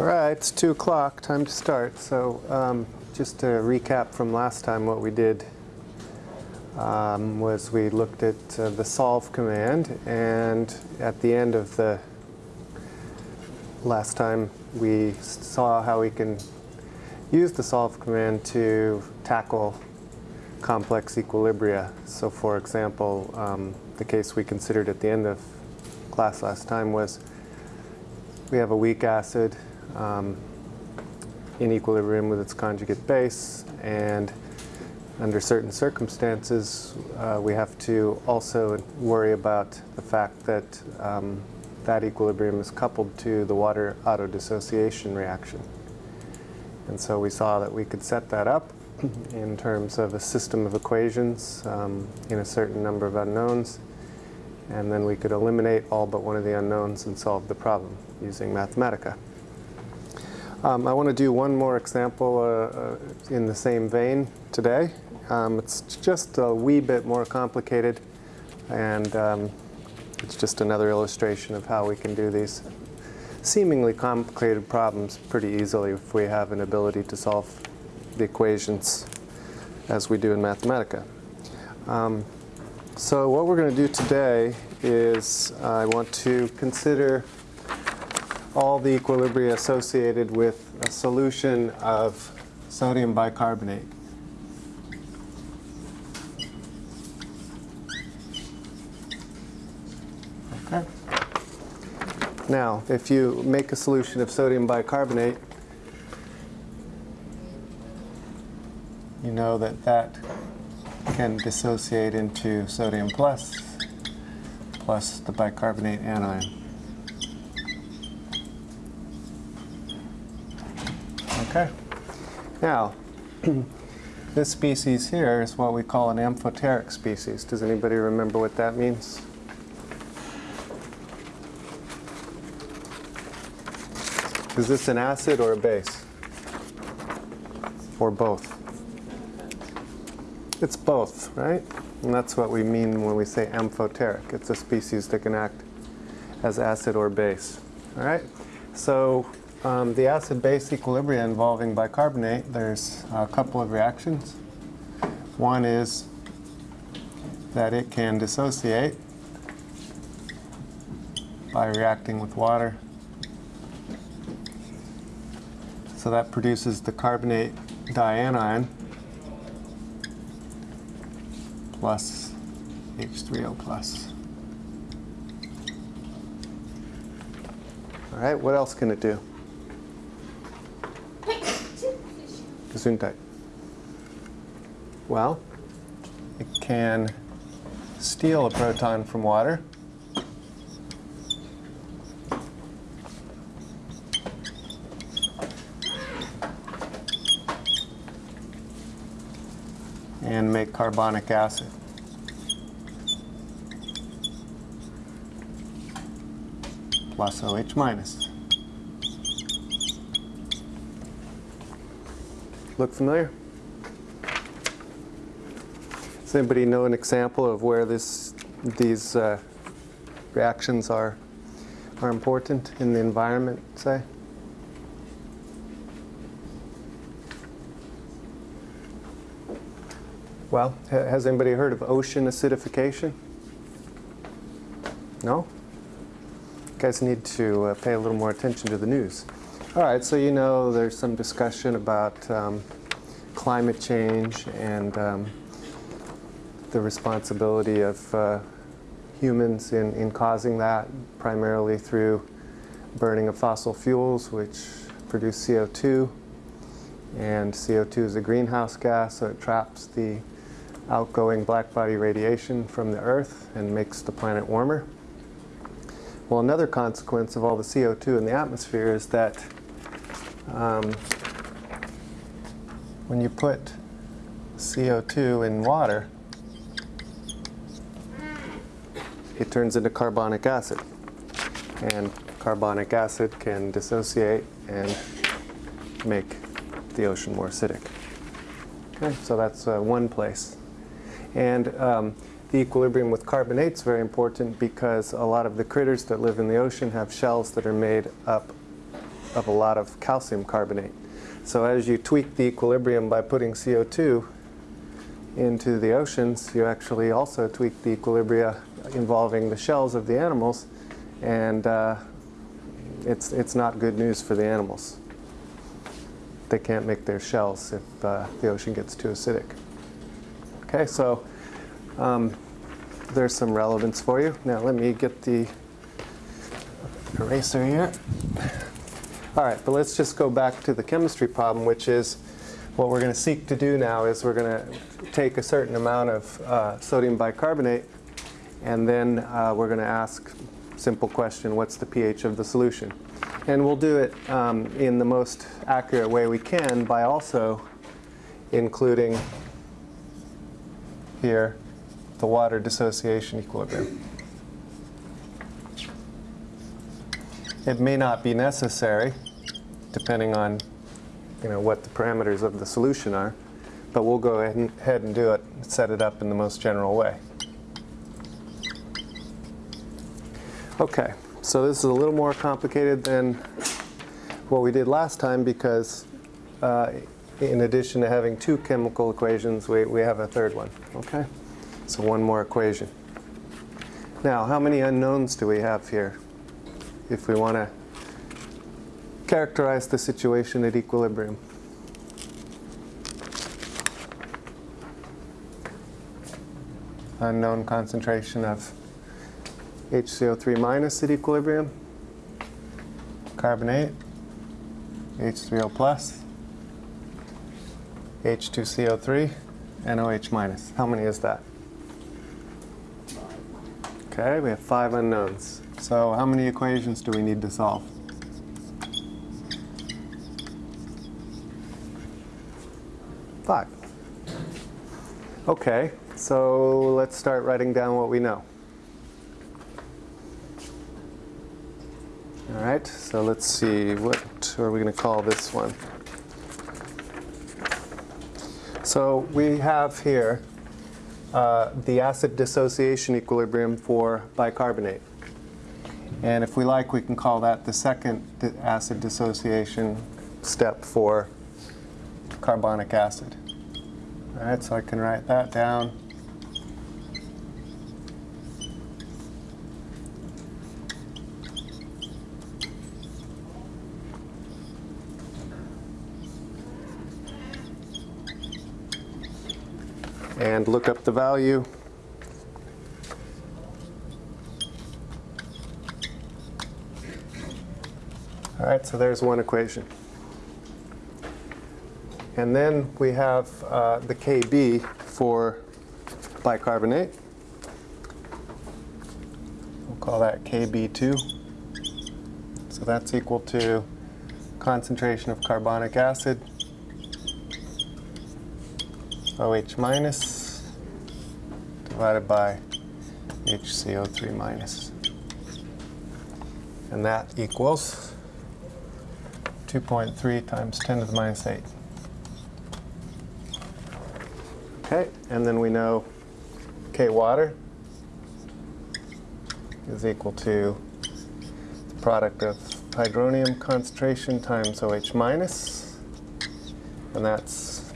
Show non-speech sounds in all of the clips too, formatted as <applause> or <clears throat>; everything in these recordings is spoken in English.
All right, it's 2 o'clock, time to start. So um, just to recap from last time, what we did um, was we looked at uh, the solve command, and at the end of the last time, we saw how we can use the solve command to tackle complex equilibria. So for example, um, the case we considered at the end of class last time was we have a weak acid um, in equilibrium with its conjugate base, and under certain circumstances, uh, we have to also worry about the fact that um, that equilibrium is coupled to the water autodissociation reaction. And so we saw that we could set that up in terms of a system of equations um, in a certain number of unknowns, and then we could eliminate all but one of the unknowns and solve the problem using Mathematica. Um, I want to do one more example uh, uh, in the same vein today. Um, it's just a wee bit more complicated, and um, it's just another illustration of how we can do these seemingly complicated problems pretty easily if we have an ability to solve the equations as we do in Mathematica. Um, so what we're going to do today is I want to consider all the equilibria associated with a solution of sodium bicarbonate. Okay. Now, if you make a solution of sodium bicarbonate, you know that that can dissociate into sodium plus plus the bicarbonate anion. Okay. Now, <clears throat> this species here is what we call an amphoteric species. Does anybody remember what that means? Is this an acid or a base? Or both? It's both, right? And that's what we mean when we say amphoteric. It's a species that can act as acid or base. All right? So um, the acid-base equilibria involving bicarbonate, there's a couple of reactions. One is that it can dissociate by reacting with water. So that produces the carbonate dianion plus H3O plus. All right, what else can it do? Well, it can steal a proton from water. and make carbonic acid. Plus OH minus. Look familiar? Does anybody know an example of where this, these uh, reactions are, are important in the environment, say? Well, has anybody heard of ocean acidification? No? You guys need to uh, pay a little more attention to the news. All right, so you know there's some discussion about um, climate change and um, the responsibility of uh, humans in, in causing that, primarily through burning of fossil fuels, which produce CO2. And CO2 is a greenhouse gas, so it traps the outgoing blackbody radiation from the Earth and makes the planet warmer. Well, another consequence of all the CO2 in the atmosphere is that um, when you put CO2 in water, it turns into carbonic acid. And carbonic acid can dissociate and make the ocean more acidic. Okay, so that's uh, one place. And um, the equilibrium with carbonate is very important because a lot of the critters that live in the ocean have shells that are made up of a lot of calcium carbonate. So as you tweak the equilibrium by putting CO2 into the oceans, you actually also tweak the equilibria involving the shells of the animals, and uh, it's, it's not good news for the animals. They can't make their shells if uh, the ocean gets too acidic. Okay, so um, there's some relevance for you. Now let me get the eraser here. All right, but let's just go back to the chemistry problem, which is what we're going to seek to do now is we're going to take a certain amount of uh, sodium bicarbonate and then uh, we're going to ask simple question, what's the pH of the solution? And we'll do it um, in the most accurate way we can by also including here the water dissociation equilibrium. It may not be necessary, depending on you know, what the parameters of the solution are, but we'll go ahead and, do it, set it up in the most general way. Okay, so this is a little more complicated than what we did last time because uh, in addition to having two chemical equations, we, we have a third one, okay? So one more equation. Now, how many unknowns do we have here? If we want to characterize the situation at equilibrium. Unknown concentration of HCO3 minus at equilibrium, carbonate, H3O plus, H2CO3, NOH minus. How many is that? Okay, we have five unknowns. So how many equations do we need to solve? Five. Okay, so let's start writing down what we know. All right, so let's see, what are we going to call this one? So we have here uh, the acid dissociation equilibrium for bicarbonate. And if we like, we can call that the second acid dissociation step for carbonic acid. All right, so I can write that down. And look up the value. Right, so there's one equation. And then we have uh, the Kb for bicarbonate. We'll call that Kb2. So that's equal to concentration of carbonic acid, OH minus, divided by HCO3 minus. And that equals 2.3 times 10 to the minus 8. Okay, and then we know K water is equal to the product of hydronium concentration times OH minus, and that's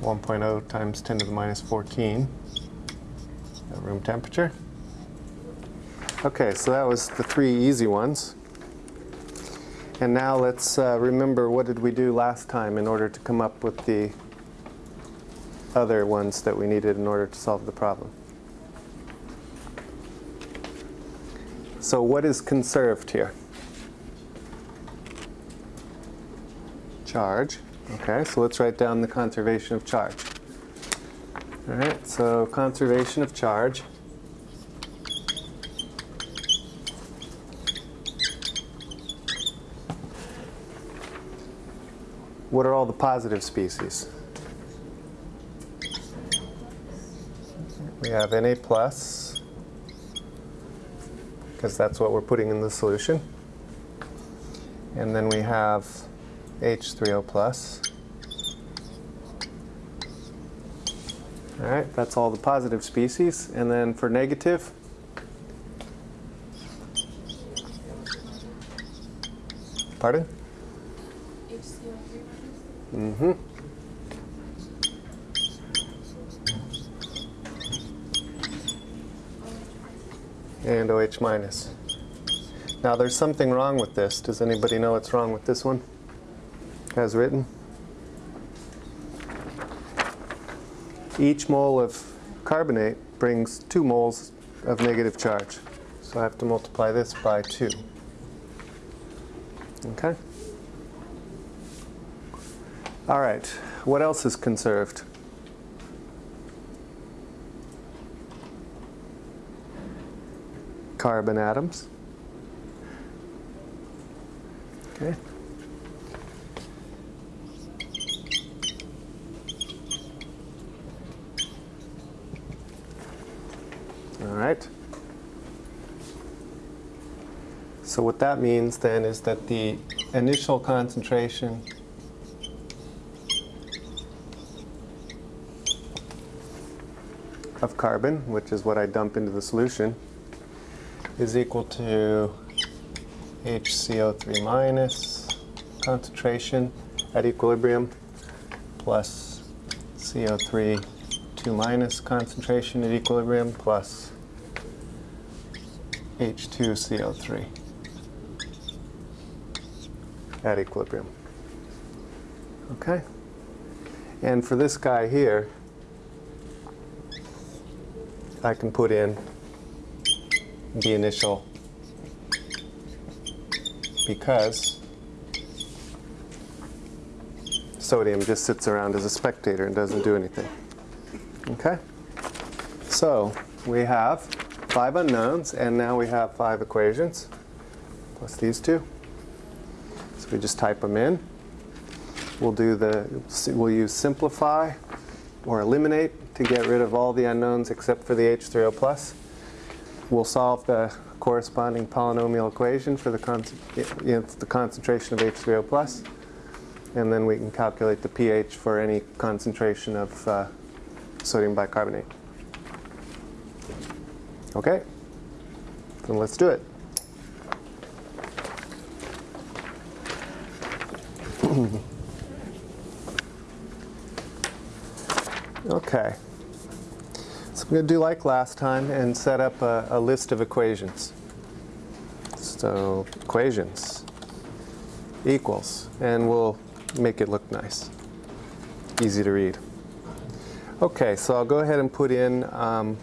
1.0 times 10 to the minus 14 at room temperature. Okay, so that was the three easy ones. And now let's uh, remember what did we do last time in order to come up with the other ones that we needed in order to solve the problem. So what is conserved here? Charge. Okay, so let's write down the conservation of charge. All right, so conservation of charge What are all the positive species? We have Na plus, because that's what we're putting in the solution. And then we have H3O plus. All right, that's all the positive species. And then for negative, pardon? HCO3 minus? Mm-hmm. And OH minus. Now there's something wrong with this. Does anybody know what's wrong with this one? As written? Each mole of carbonate brings two moles of negative charge. So I have to multiply this by two. Okay? All right, what else is conserved? Carbon atoms. Okay. All right. So what that means then is that the initial concentration of carbon, which is what I dump into the solution, is equal to HCO3 minus concentration at equilibrium plus CO3 2 minus concentration at equilibrium plus H2CO3 at equilibrium. Okay? And for this guy here, I can put in the initial because sodium just sits around as a spectator and doesn't do anything. Okay? So we have five unknowns and now we have five equations plus these two. So we just type them in. We'll do the we'll use simplify or eliminate to get rid of all the unknowns except for the H3O plus. We'll solve the corresponding polynomial equation for the, con you know, the concentration of H3O plus. And then we can calculate the pH for any concentration of uh, sodium bicarbonate. Okay, then let's do it. <clears throat> okay. I'm going to do like last time and set up a, a list of equations. So equations equals, and we'll make it look nice, easy to read. Okay, so I'll go ahead and put in um,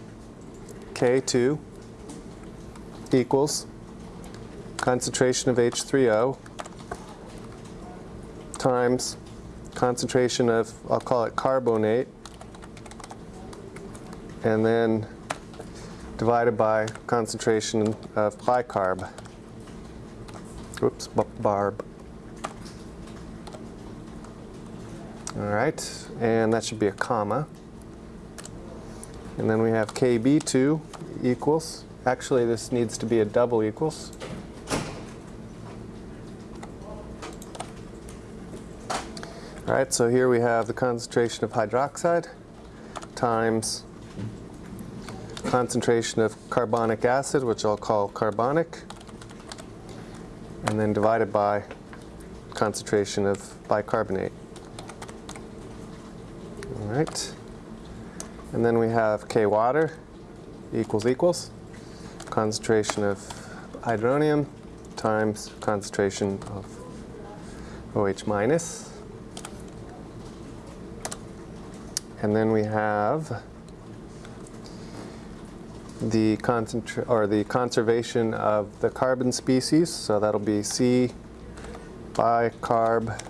K2 equals concentration of H3O times concentration of, I'll call it carbonate, and then divided by concentration of bicarb. Oops, barb. All right, and that should be a comma. And then we have KB2 equals, actually this needs to be a double equals. All right, so here we have the concentration of hydroxide times concentration of carbonic acid, which I'll call carbonic, and then divided by concentration of bicarbonate. All right. And then we have K water equals equals concentration of hydronium times concentration of OH minus. And then we have the or the conservation of the carbon species. So that'll be C bicarb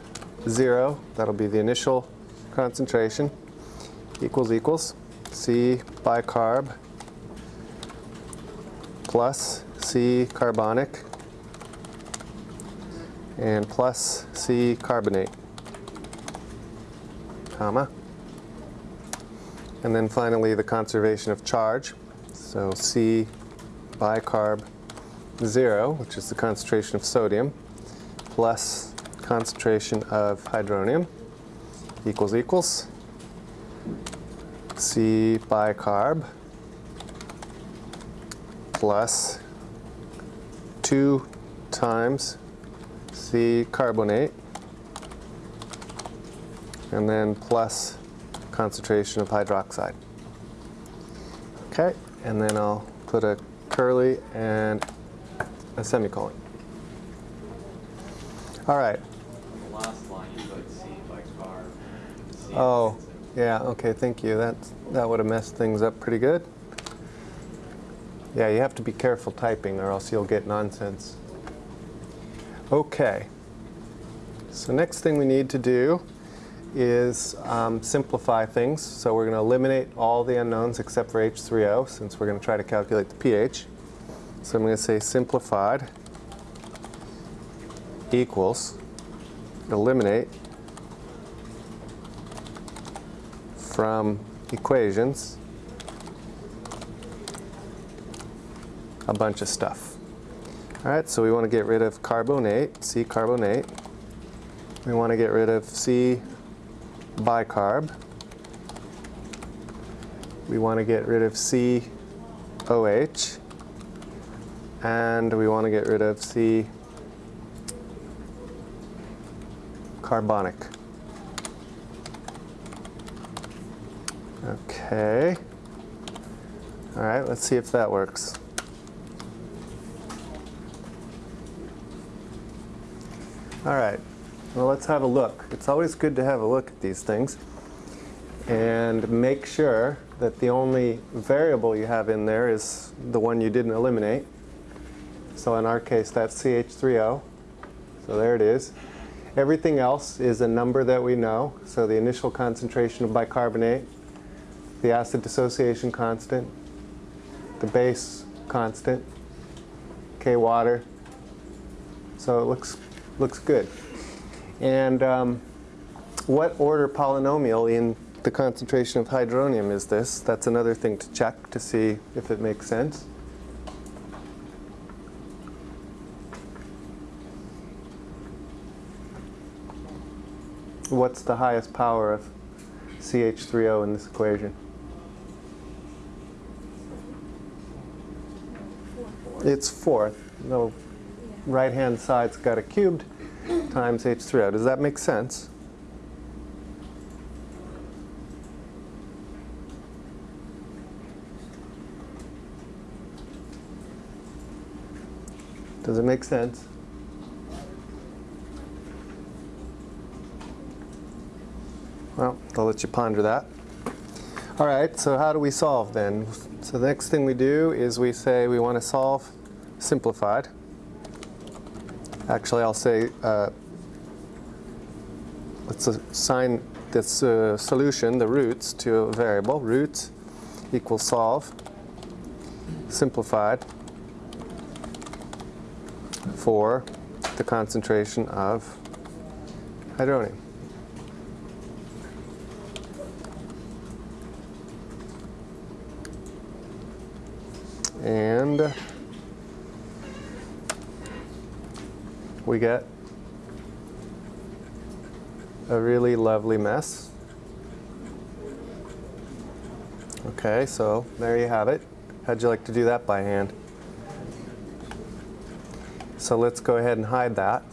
zero. That'll be the initial concentration equals equals C bicarb plus C carbonic and plus C carbonate, comma. And then finally the conservation of charge. So C bicarb 0, which is the concentration of sodium, plus concentration of hydronium equals equals. C bicarb plus 2 times C carbonate. And then plus concentration of hydroxide. Okay, and then I'll put a curly and a semicolon. All right. Last line, you put C by car. Oh, yeah, okay, thank you. That, that would have messed things up pretty good. Yeah, you have to be careful typing or else you'll get nonsense. Okay. So next thing we need to do is um, simplify things. So we're going to eliminate all the unknowns except for H3O since we're going to try to calculate the pH. So I'm going to say simplified equals eliminate from equations a bunch of stuff. All right, so we want to get rid of carbonate, C carbonate. We want to get rid of C bicarb. We want to get rid of COH. And we want to get rid of C carbonic. Okay. All right, let's see if that works. All right, well, let's have a look. It's always good to have a look at these things and make sure that the only variable you have in there is the one you didn't eliminate. So in our case, that's CH3O. So there it is. Everything else is a number that we know. So the initial concentration of bicarbonate, the acid dissociation constant, the base constant, K water. So it looks, looks good. And um, what order polynomial in the concentration of hydronium is this? That's another thing to check to see if it makes sense. What's the highest power of CH3O in this equation? It's fourth. No, right-hand side's got a cubed <coughs> times H3O. Does that make sense? Does it make sense? Well, I'll let you ponder that. All right, so how do we solve then? So the next thing we do is we say we want to solve simplified. Actually, I'll say uh, let's assign this uh, solution, the roots, to a variable. Roots equals solve simplified for the concentration of hydronium. And we get a really lovely mess. Okay, so there you have it. How'd you like to do that by hand? So let's go ahead and hide that.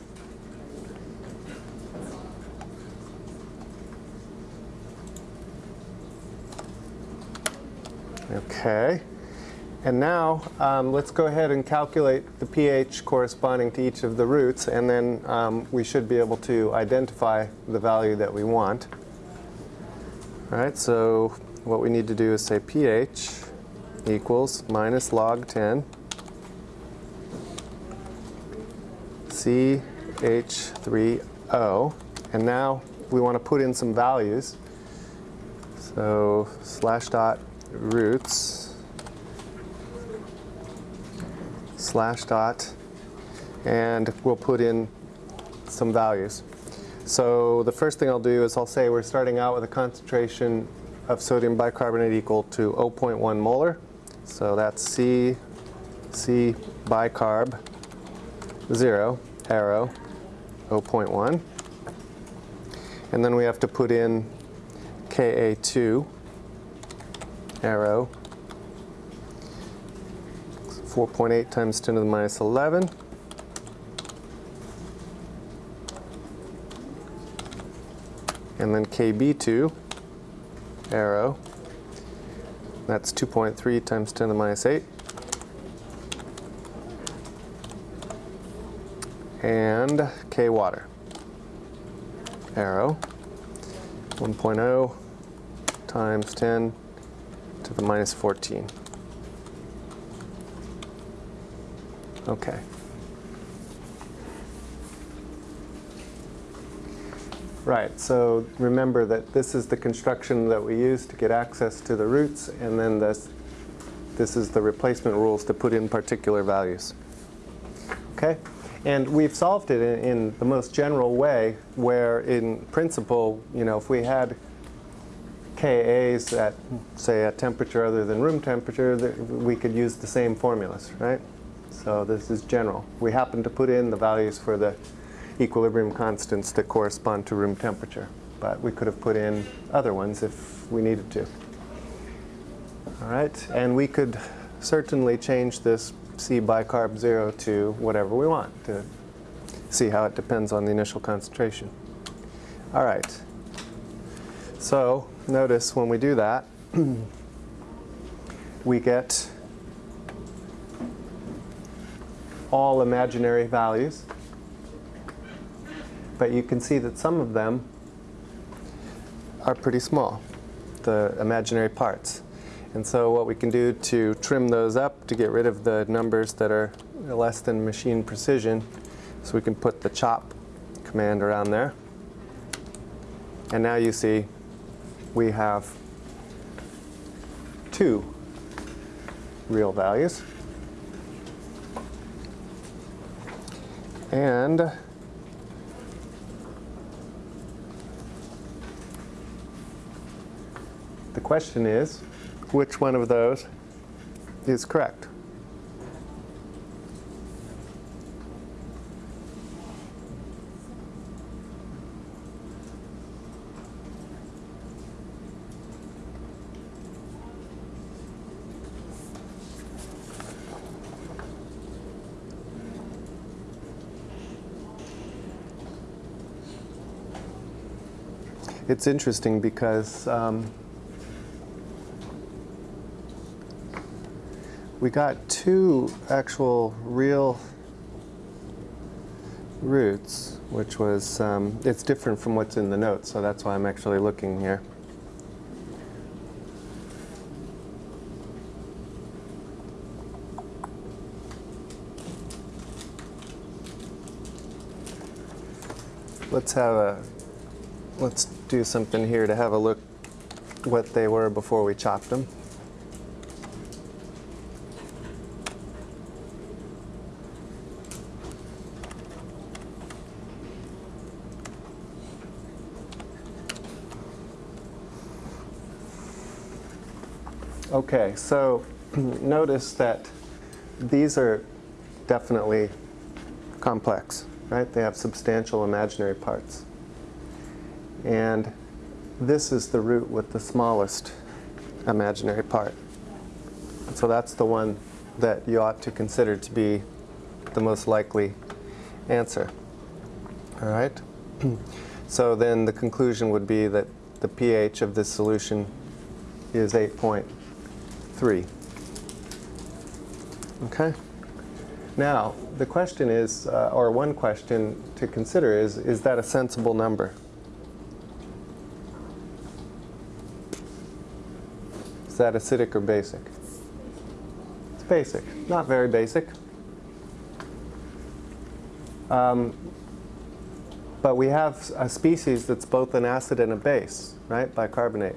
Okay. And now um, let's go ahead and calculate the pH corresponding to each of the roots and then um, we should be able to identify the value that we want. All right, so what we need to do is say pH equals minus log 10 CH3O and now we want to put in some values. So slash dot roots slash dot, and we'll put in some values. So the first thing I'll do is I'll say we're starting out with a concentration of sodium bicarbonate equal to 0.1 molar. So that's C, C bicarb, 0, arrow, 0.1. And then we have to put in Ka2, arrow, 4.8 times 10 to the minus 11. And then KB2, arrow, that's 2.3 times 10 to the minus 8. And K water, arrow, 1.0 times 10 to the minus 14. Okay. Right, so remember that this is the construction that we use to get access to the roots, and then this, this is the replacement rules to put in particular values. Okay? And we've solved it in, in the most general way, where in principle, you know, if we had KAs at, say, a temperature other than room temperature, we could use the same formulas, right? So this is general. We happen to put in the values for the equilibrium constants that correspond to room temperature. But we could have put in other ones if we needed to. All right, and we could certainly change this C bicarb 0 to whatever we want to see how it depends on the initial concentration. All right, so notice when we do that, <clears throat> we get all imaginary values but you can see that some of them are pretty small, the imaginary parts. And so what we can do to trim those up to get rid of the numbers that are less than machine precision, so we can put the chop command around there. And now you see we have two real values. And The question is, which one of those is correct? It's interesting because um, we got two actual real roots, which was, um, it's different from what's in the notes, so that's why I'm actually looking here. Let's have a, let's do something here to have a look what they were before we chopped them. Okay, so <clears throat> notice that these are definitely complex, right? They have substantial imaginary parts. And this is the root with the smallest imaginary part. So that's the one that you ought to consider to be the most likely answer. All right? <clears throat> so then the conclusion would be that the pH of this solution is 8.3. Okay? Now, the question is, uh, or one question to consider is, is that a sensible number? Is that acidic or basic? It's basic, not very basic. Um, but we have a species that's both an acid and a base, right, bicarbonate.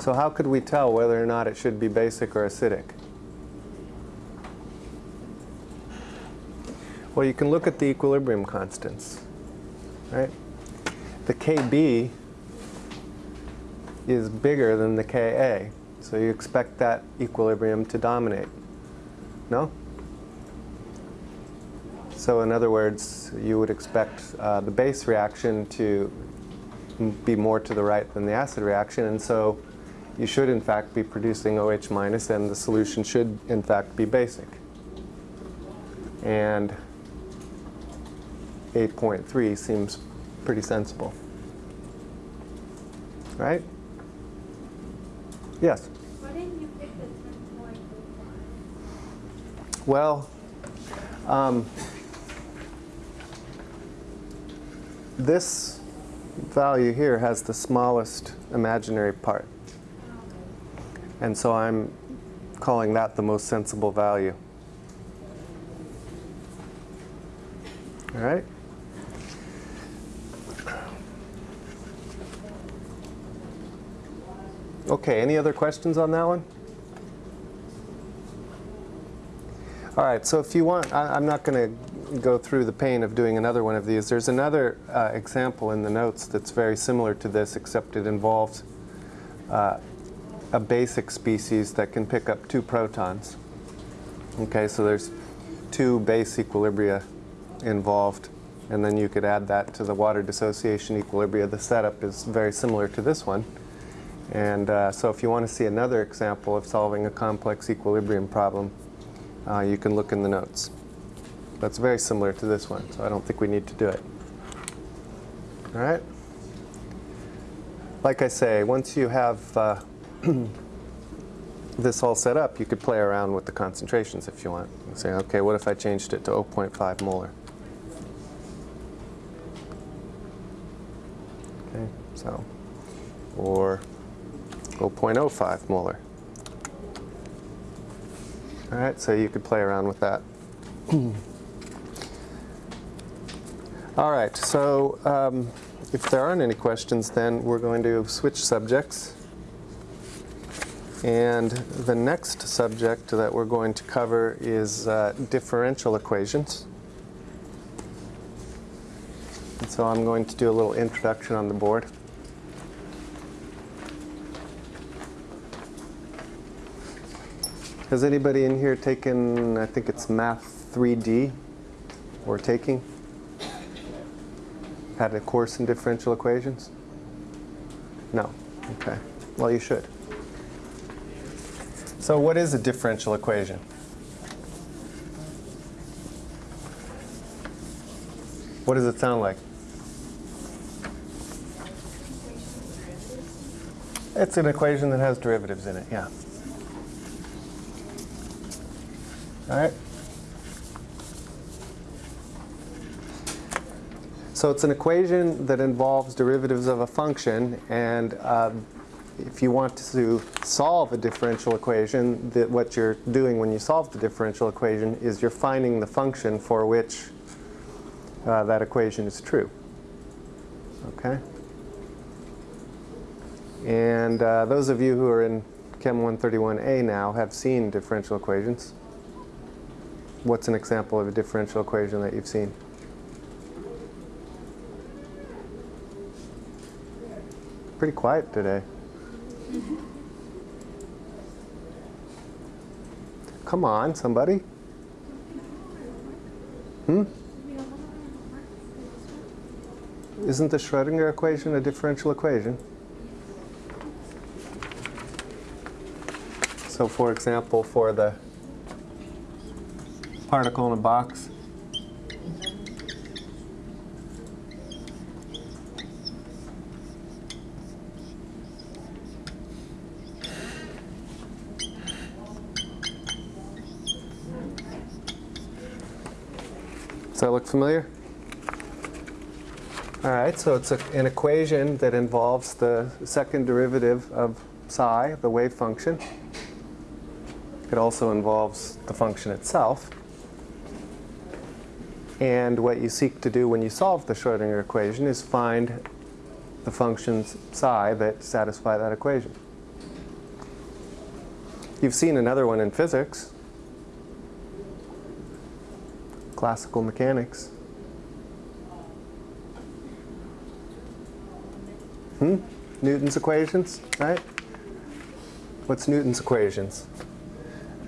So how could we tell whether or not it should be basic or acidic? Well, you can look at the equilibrium constants, right? The Kb is bigger than the Ka, so you expect that equilibrium to dominate. No? So in other words, you would expect uh, the base reaction to be more to the right than the acid reaction, and so you should in fact be producing OH minus, and the solution should in fact be basic. And 8.3 seems pretty sensible. right? Yes. Why didn't you pick the ten point oh Well, um, this value here has the smallest imaginary part. And so I'm calling that the most sensible value. All right? Okay, any other questions on that one? All right, so if you want, I, I'm not going to go through the pain of doing another one of these. There's another uh, example in the notes that's very similar to this, except it involves uh, a basic species that can pick up two protons. Okay, so there's two base equilibria involved, and then you could add that to the water dissociation equilibria. The setup is very similar to this one. And uh, so if you want to see another example of solving a complex equilibrium problem, uh, you can look in the notes. That's very similar to this one, so I don't think we need to do it. All right? Like I say, once you have uh, <clears throat> this all set up, you could play around with the concentrations if you want. Say, okay, what if I changed it to 0.5 molar? Okay, so, or 0.05 molar. All right, so you could play around with that. <clears throat> All right, so um, if there aren't any questions, then we're going to switch subjects. And the next subject that we're going to cover is uh, differential equations. And so I'm going to do a little introduction on the board. Has anybody in here taken, I think it's Math 3D, or taking? Had a course in differential equations? No. Okay. Well, you should. So what is a differential equation? What does it sound like? It's an equation that has derivatives in it, yeah. All right. So it's an equation that involves derivatives of a function, and um, if you want to solve a differential equation, that what you're doing when you solve the differential equation is you're finding the function for which uh, that equation is true. Okay? And uh, those of you who are in Chem 131A now have seen differential equations. What's an example of a differential equation that you've seen? Pretty quiet today. Come on, somebody. Hmm? Isn't the Schrodinger equation a differential equation? So for example, for the particle in a box, Does that look familiar? All right, so it's a, an equation that involves the second derivative of psi, the wave function. It also involves the function itself. And what you seek to do when you solve the Schrodinger equation is find the functions psi that satisfy that equation. You've seen another one in physics, classical mechanics. Hmm? Newton's equations, right? What's Newton's equations?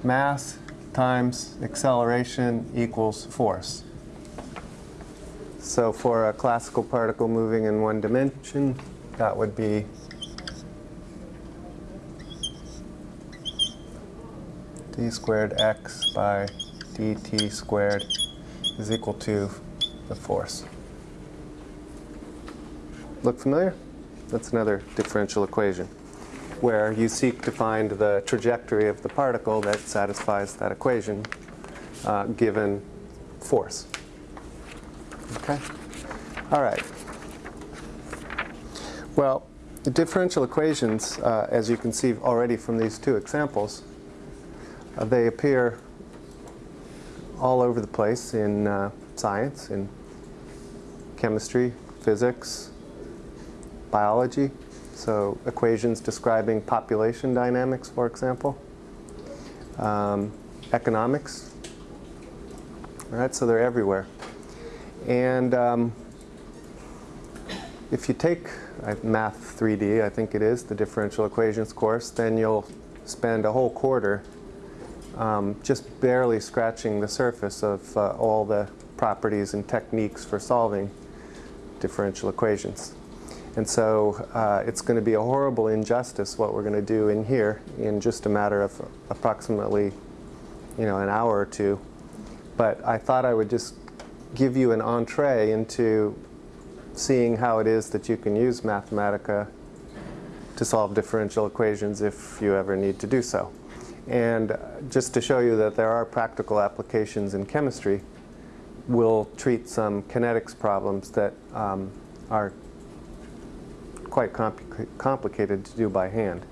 Mass times acceleration equals force. So for a classical particle moving in one dimension, that would be d squared x by dt squared is equal to the force. Look familiar? That's another differential equation where you seek to find the trajectory of the particle that satisfies that equation uh, given force. Okay? All right. Well, the differential equations, uh, as you can see already from these two examples, uh, they appear all over the place in uh, science, in chemistry, physics, biology. So equations describing population dynamics, for example. Um, economics. All right, so they're everywhere. And um, if you take uh, Math 3D, I think it is, the differential equations course, then you'll spend a whole quarter um, just barely scratching the surface of uh, all the properties and techniques for solving differential equations. And so uh, it's going to be a horrible injustice what we're going to do in here in just a matter of approximately you know, an hour or two. But I thought I would just give you an entree into seeing how it is that you can use Mathematica to solve differential equations if you ever need to do so. And just to show you that there are practical applications in chemistry, we'll treat some kinetics problems that um, are quite compl complicated to do by hand.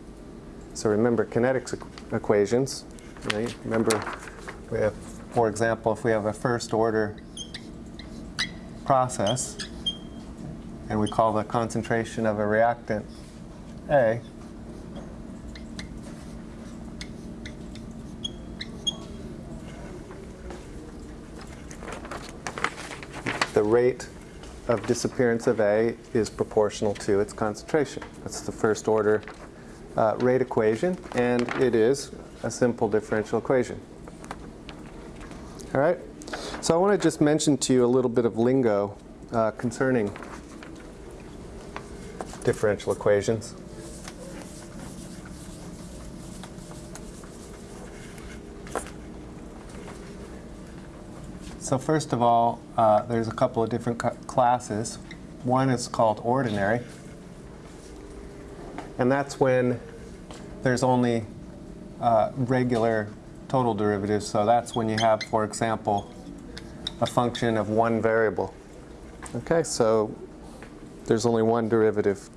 So remember kinetics equ equations. Right? Remember, we have, for example, if we have a first order process, and we call the concentration of a reactant A, the rate of disappearance of A is proportional to its concentration. That's the first order uh, rate equation, and it is a simple differential equation. All right? So I want to just mention to you a little bit of lingo uh, concerning differential equations. So first of all, uh, there's a couple of different classes. One is called ordinary. And that's when there's only uh, regular total derivatives. So that's when you have, for example, a function of one variable. Okay, so there's only one derivative,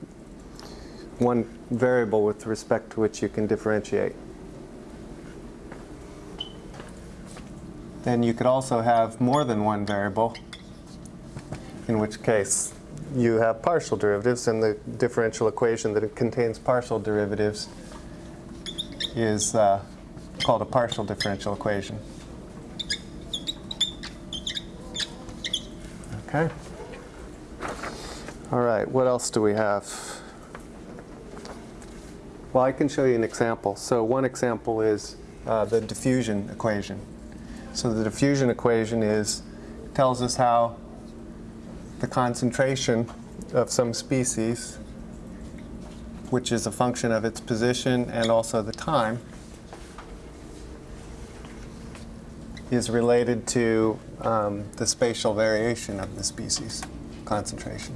one variable with respect to which you can differentiate. Then you could also have more than one variable, in which case you have partial derivatives, and the differential equation that contains partial derivatives is uh, called a partial differential equation. Okay. All right, what else do we have? Well, I can show you an example. So one example is uh, the diffusion equation. So the diffusion equation is tells us how the concentration of some species, which is a function of its position and also the time, is related to um, the spatial variation of the species concentration.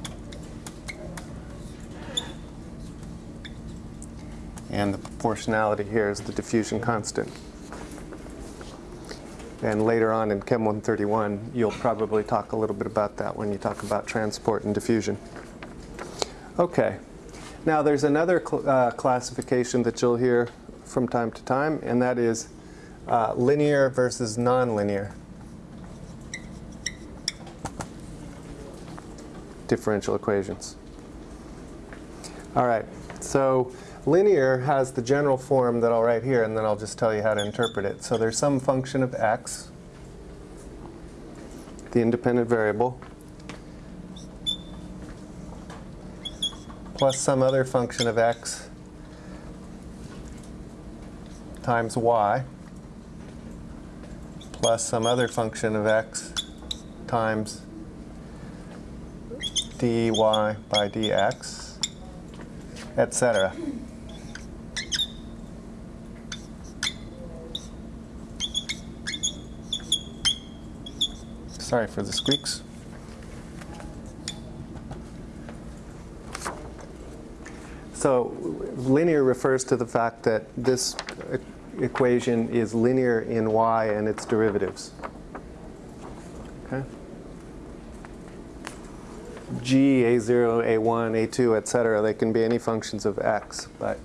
And the proportionality here is the diffusion constant. And later on in Chem 131, you'll probably talk a little bit about that when you talk about transport and diffusion. Okay. Now there's another cl uh, classification that you'll hear from time to time, and that is uh, linear versus nonlinear differential equations. All right, so Linear has the general form that I'll write here, and then I'll just tell you how to interpret it. So there's some function of x, the independent variable, plus some other function of x times y, plus some other function of x times dy by dx, etc. Sorry for the squeaks. So linear refers to the fact that this equation is linear in y and its derivatives. Okay? g, a0, a1, a2, etc., they can be any functions of x. But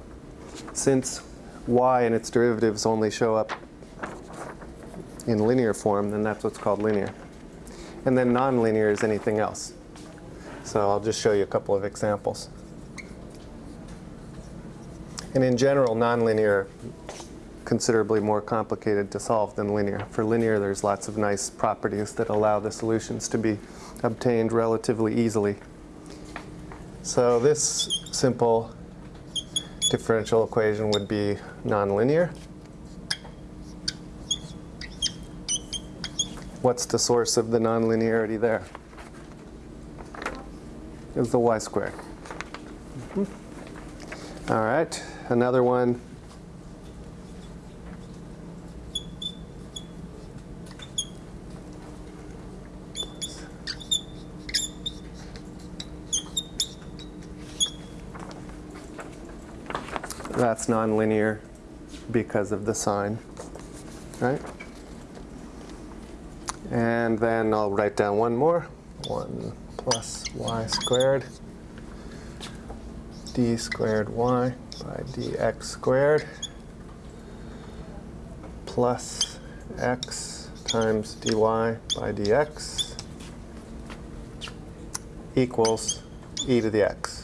since y and its derivatives only show up in linear form, then that's what's called linear. And then nonlinear is anything else. So I'll just show you a couple of examples. And in general, nonlinear considerably more complicated to solve than linear. For linear, there's lots of nice properties that allow the solutions to be obtained relatively easily. So this simple differential equation would be nonlinear. What's the source of the nonlinearity there? Is the y squared. Mhm. All right, another one. That's nonlinear because of the sine, right? And then I'll write down one more. 1 plus y squared d squared y by dx squared plus x times dy by dx equals e to the x.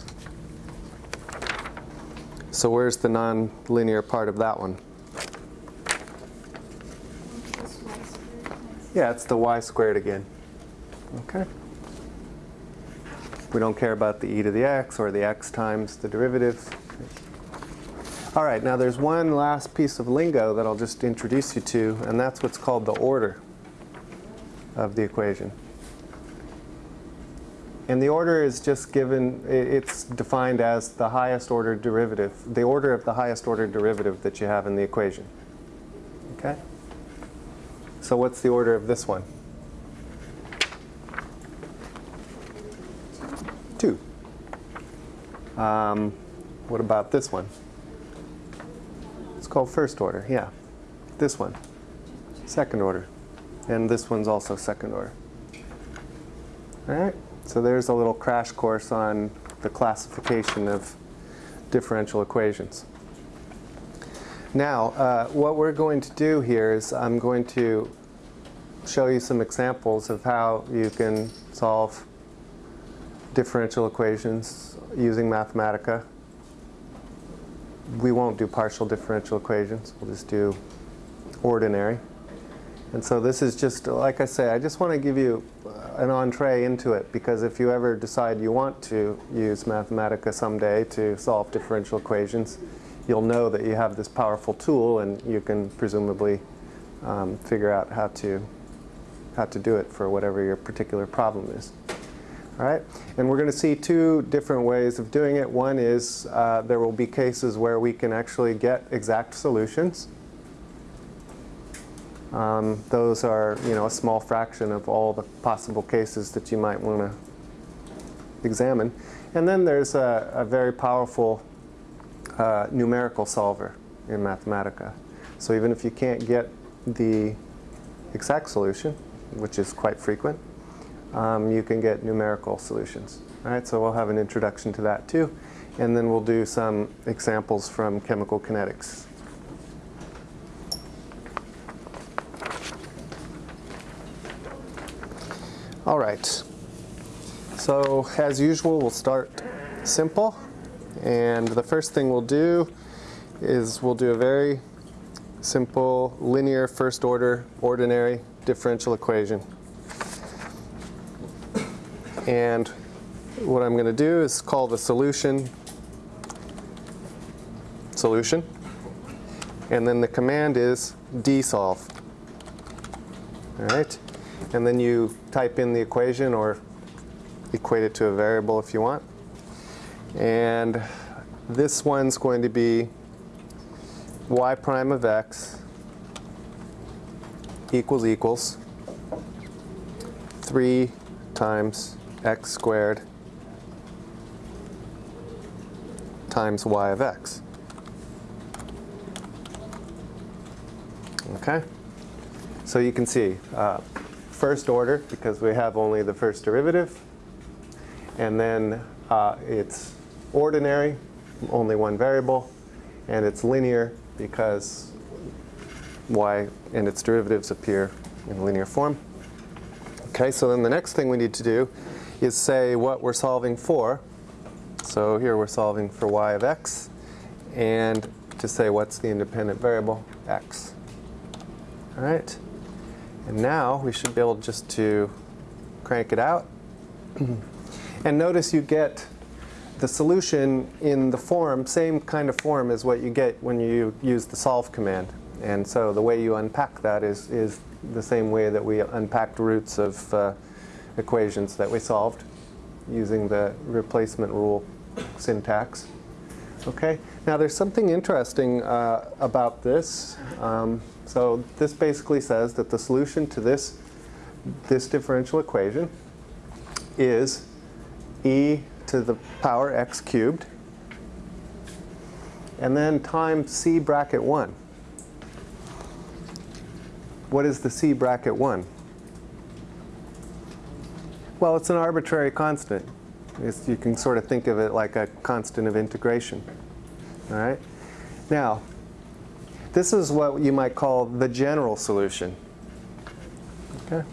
So where's the nonlinear part of that one? Yeah, it's the y squared again. Okay. We don't care about the e to the x or the x times the derivative. All right, now there's one last piece of lingo that I'll just introduce you to, and that's what's called the order of the equation. And the order is just given, it's defined as the highest order derivative, the order of the highest order derivative that you have in the equation. Okay? So what's the order of this one? Two. Um, what about this one? It's called first order, yeah. This one, second order. And this one's also second order. All right, so there's a little crash course on the classification of differential equations. Now, uh, what we're going to do here is I'm going to show you some examples of how you can solve differential equations using Mathematica. We won't do partial differential equations, we'll just do ordinary. And so this is just, like I say, I just want to give you uh, an entree into it because if you ever decide you want to use Mathematica someday to solve differential equations, you'll know that you have this powerful tool and you can presumably um, figure out how to, how to do it for whatever your particular problem is. All right, and we're going to see two different ways of doing it. One is uh, there will be cases where we can actually get exact solutions. Um, those are, you know, a small fraction of all the possible cases that you might want to examine. And then there's a, a very powerful uh, numerical solver in Mathematica. So even if you can't get the exact solution, which is quite frequent, um, you can get numerical solutions. All right, so we'll have an introduction to that too. And then we'll do some examples from chemical kinetics. All right. So as usual, we'll start simple. And the first thing we'll do is we'll do a very simple linear first order ordinary differential equation. And what I'm going to do is call the solution solution. And then the command is dsolve. All right. And then you type in the equation or equate it to a variable if you want. And this one's going to be y prime of x equals equals 3 times x squared times y of x. Okay? So you can see uh, first order because we have only the first derivative. And then uh, it's ordinary, only one variable. And it's linear because y and its derivatives appear in linear form. Okay, so then the next thing we need to do is say what we're solving for. So here we're solving for y of x, and to say what's the independent variable, x. All right, and now we should be able just to crank it out. <clears throat> and notice you get the solution in the form, same kind of form as what you get when you use the solve command. And so the way you unpack that is, is the same way that we unpacked roots of uh, equations that we solved using the replacement rule syntax. Okay, now there's something interesting uh, about this. Um, so this basically says that the solution to this, this differential equation is e to the power x cubed and then times c bracket 1. What is the c bracket 1? Well, it's an arbitrary constant. It's, you can sort of think of it like a constant of integration. All right? Now, this is what you might call the general solution. Okay?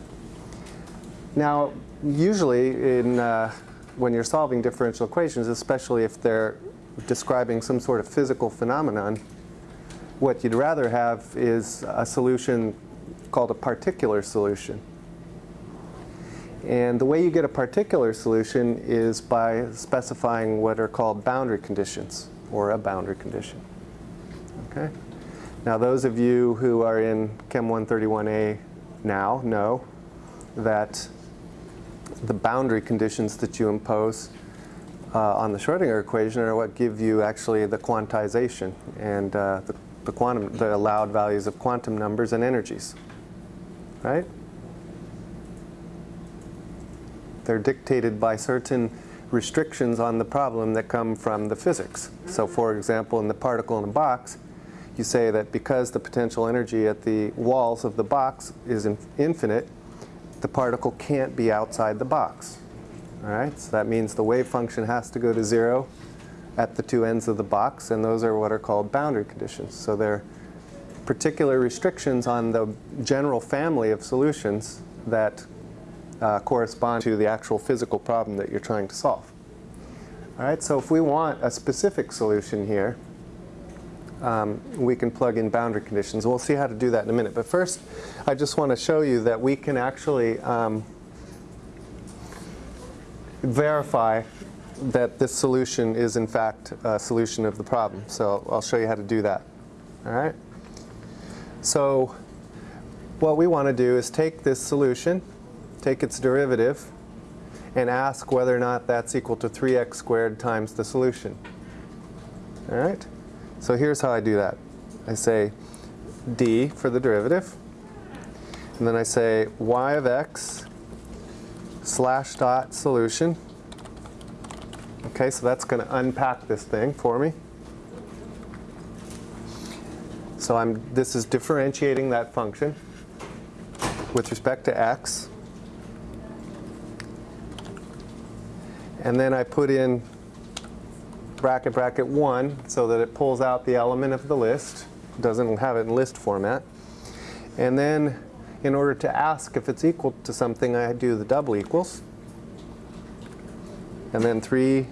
Now, usually in, uh, when you're solving differential equations, especially if they're describing some sort of physical phenomenon, what you'd rather have is a solution called a particular solution. And the way you get a particular solution is by specifying what are called boundary conditions, or a boundary condition. Okay? Now those of you who are in Chem 131A now know that the boundary conditions that you impose uh, on the Schrodinger equation are what give you actually the quantization and uh, the, the, quantum, the allowed values of quantum numbers and energies. Right? They're dictated by certain restrictions on the problem that come from the physics. So mm-hmm. for example, in the particle in a box, you say that because the potential energy at the walls of the box is in infinite, the particle can't be outside the box. All right, so that means the wave function has to go to zero at the two ends of the box, and those are what are called boundary conditions. So they're particular restrictions on the general family of solutions that uh, correspond to the actual physical problem that you're trying to solve. All right, so if we want a specific solution here, um, we can plug in boundary conditions. We'll see how to do that in a minute. But first, I just want to show you that we can actually um, verify that this solution is in fact a solution of the problem. So I'll show you how to do that. All right? So what we want to do is take this solution, take its derivative, and ask whether or not that's equal to 3x squared times the solution. All right? So here's how I do that. I say d for the derivative, and then I say y of x slash dot solution. Okay, so that's going to unpack this thing for me. So I'm, this is differentiating that function with respect to x. And then I put in bracket bracket 1 so that it pulls out the element of the list. doesn't have it in list format. And then in order to ask if it's equal to something, I do the double equals. And then 3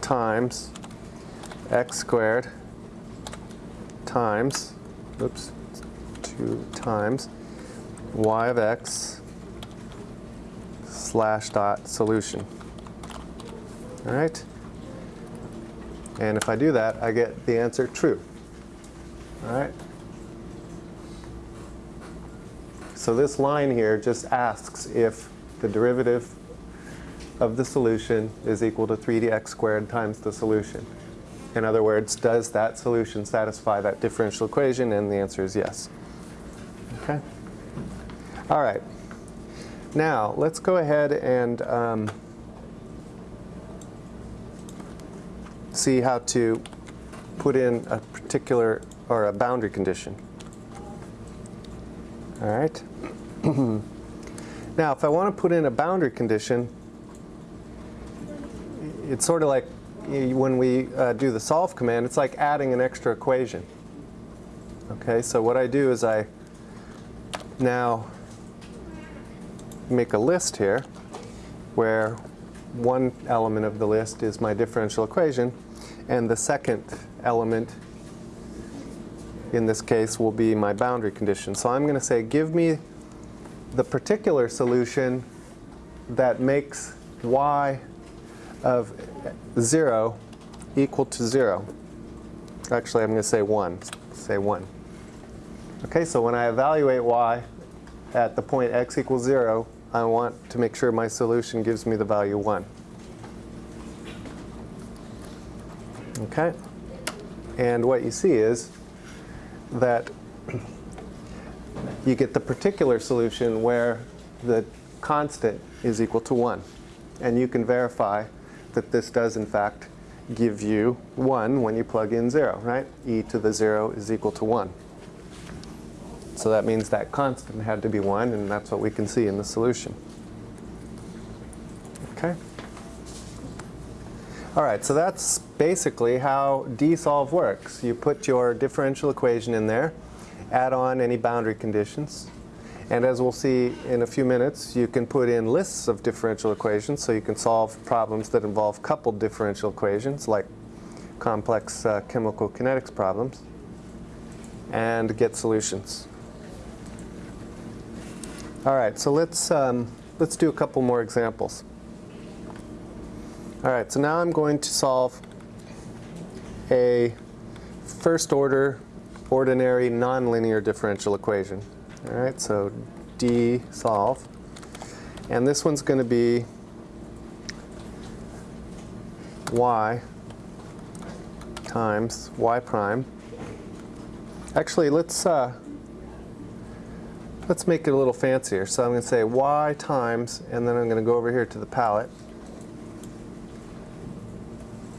times x squared times, oops, 2 times y of x slash dot solution. All right? And if I do that, I get the answer true. All right? So this line here just asks if the derivative of the solution is equal to 3dx squared times the solution. In other words, does that solution satisfy that differential equation? And the answer is yes. Okay? All right. Now, let's go ahead and um, see how to put in a particular or a boundary condition. All right. now, if I want to put in a boundary condition, it's sort of like when we uh, do the solve command, it's like adding an extra equation. Okay, so what I do is I now make a list here where one element of the list is my differential equation and the second element in this case will be my boundary condition. So I'm going to say give me the particular solution that makes y of 0 equal to 0. Actually, I'm going to say 1. Say 1. Okay, so when I evaluate y at the point x equals 0, I want to make sure my solution gives me the value 1. Okay? And what you see is that you get the particular solution where the constant is equal to 1. And you can verify that this does in fact give you 1 when you plug in 0, right? e to the 0 is equal to 1. So that means that constant had to be 1, and that's what we can see in the solution. Okay? All right, so that's basically how dsolve works. You put your differential equation in there, add on any boundary conditions, and as we'll see in a few minutes, you can put in lists of differential equations so you can solve problems that involve coupled differential equations like complex uh, chemical kinetics problems and get solutions. All right, so let's, um, let's do a couple more examples. All right, so now I'm going to solve a first order ordinary nonlinear differential equation. All right, so D solve. And this one's going to be y times y prime. Actually, let's uh, let's make it a little fancier. So I'm going to say y times, and then I'm going to go over here to the palette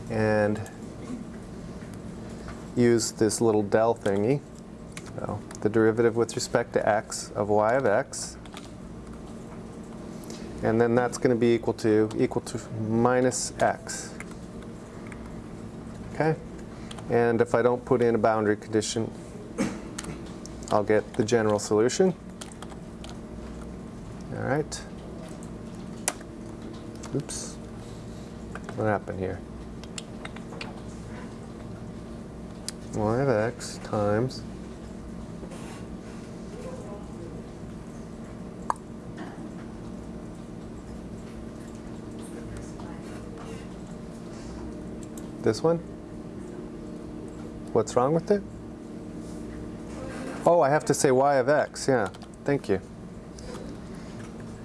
and use this little del thingy. So the derivative with respect to x of y of x. And then that's going to be equal to equal to minus x. Okay? And if I don't put in a boundary condition, I'll get the general solution. All right. Oops. What happened here? y of x times this one? What's wrong with it? Oh, I have to say y of x. Yeah, thank you.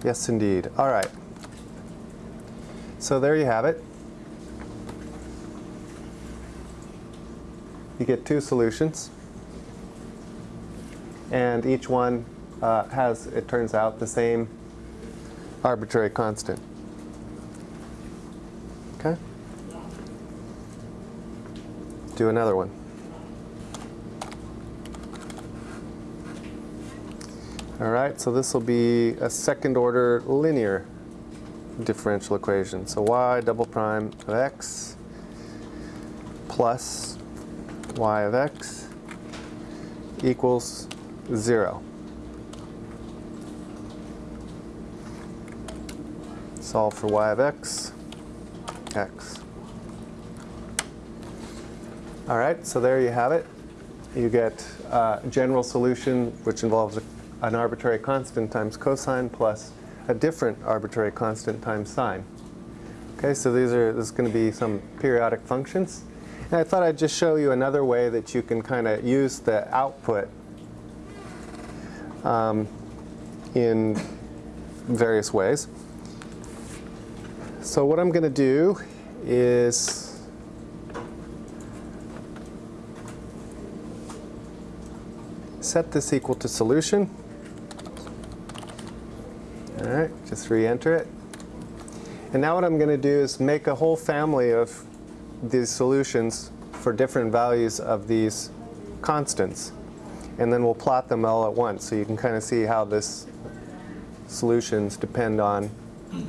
Yes, indeed. All right. So there you have it. You get two solutions. And each one uh, has, it turns out, the same arbitrary constant. Okay? Do another one. All right, so this will be a second order linear differential equation. So y double prime of x plus y of x equals 0. Solve for y of x, x. All right, so there you have it. You get uh, a general solution which involves a, an arbitrary constant times cosine plus a different arbitrary constant times sine. Okay, so these are this is going to be some periodic functions. And I thought I'd just show you another way that you can kind of use the output um, in various ways. So what I'm going to do is set this equal to solution. All right, just re-enter it. And now what I'm going to do is make a whole family of these solutions for different values of these constants. And then we'll plot them all at once so you can kind of see how this solutions depend on,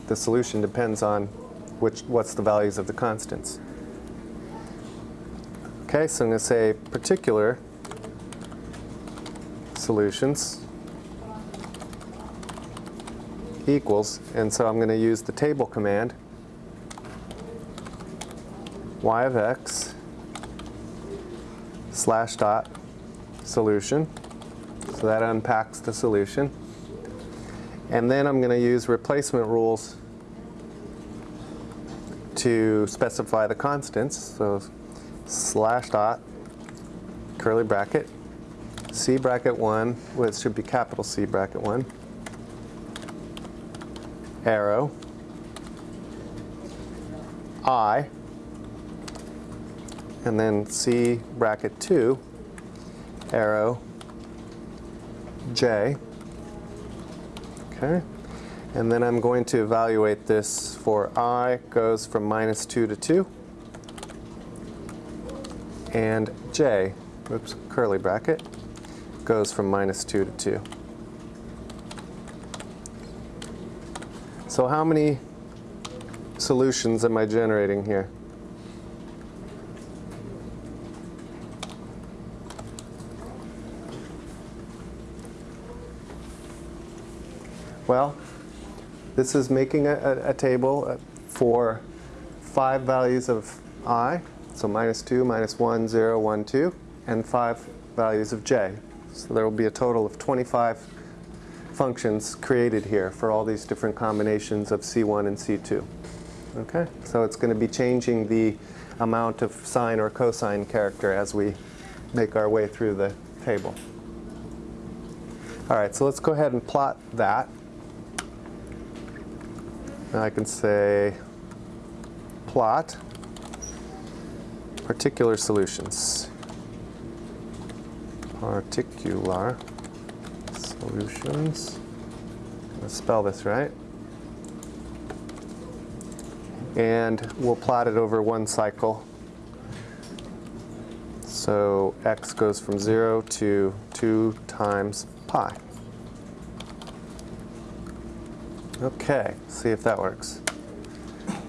the solution depends on which, what's the values of the constants. Okay, so I'm going to say particular solutions equals, and so I'm going to use the table command y of x slash dot solution. So that unpacks the solution. And then I'm going to use replacement rules to specify the constants. So slash dot curly bracket C bracket 1, which should be capital C bracket 1, arrow, I, and then C bracket 2, arrow, J. Okay. And then I'm going to evaluate this for I goes from minus 2 to 2. And J, oops, curly bracket, goes from minus 2 to 2. So how many solutions am I generating here? Well, this is making a, a, a table uh, for five values of i, so minus 2, minus 1, 0, 1, 2, and five values of j. So there will be a total of 25 functions created here for all these different combinations of C1 and C2. Okay, so it's going to be changing the amount of sine or cosine character as we make our way through the table. All right, so let's go ahead and plot that. I can say plot particular solutions. Particular solutions. Let's spell this right. And we'll plot it over one cycle. So x goes from 0 to 2 times pi. Okay, see if that works.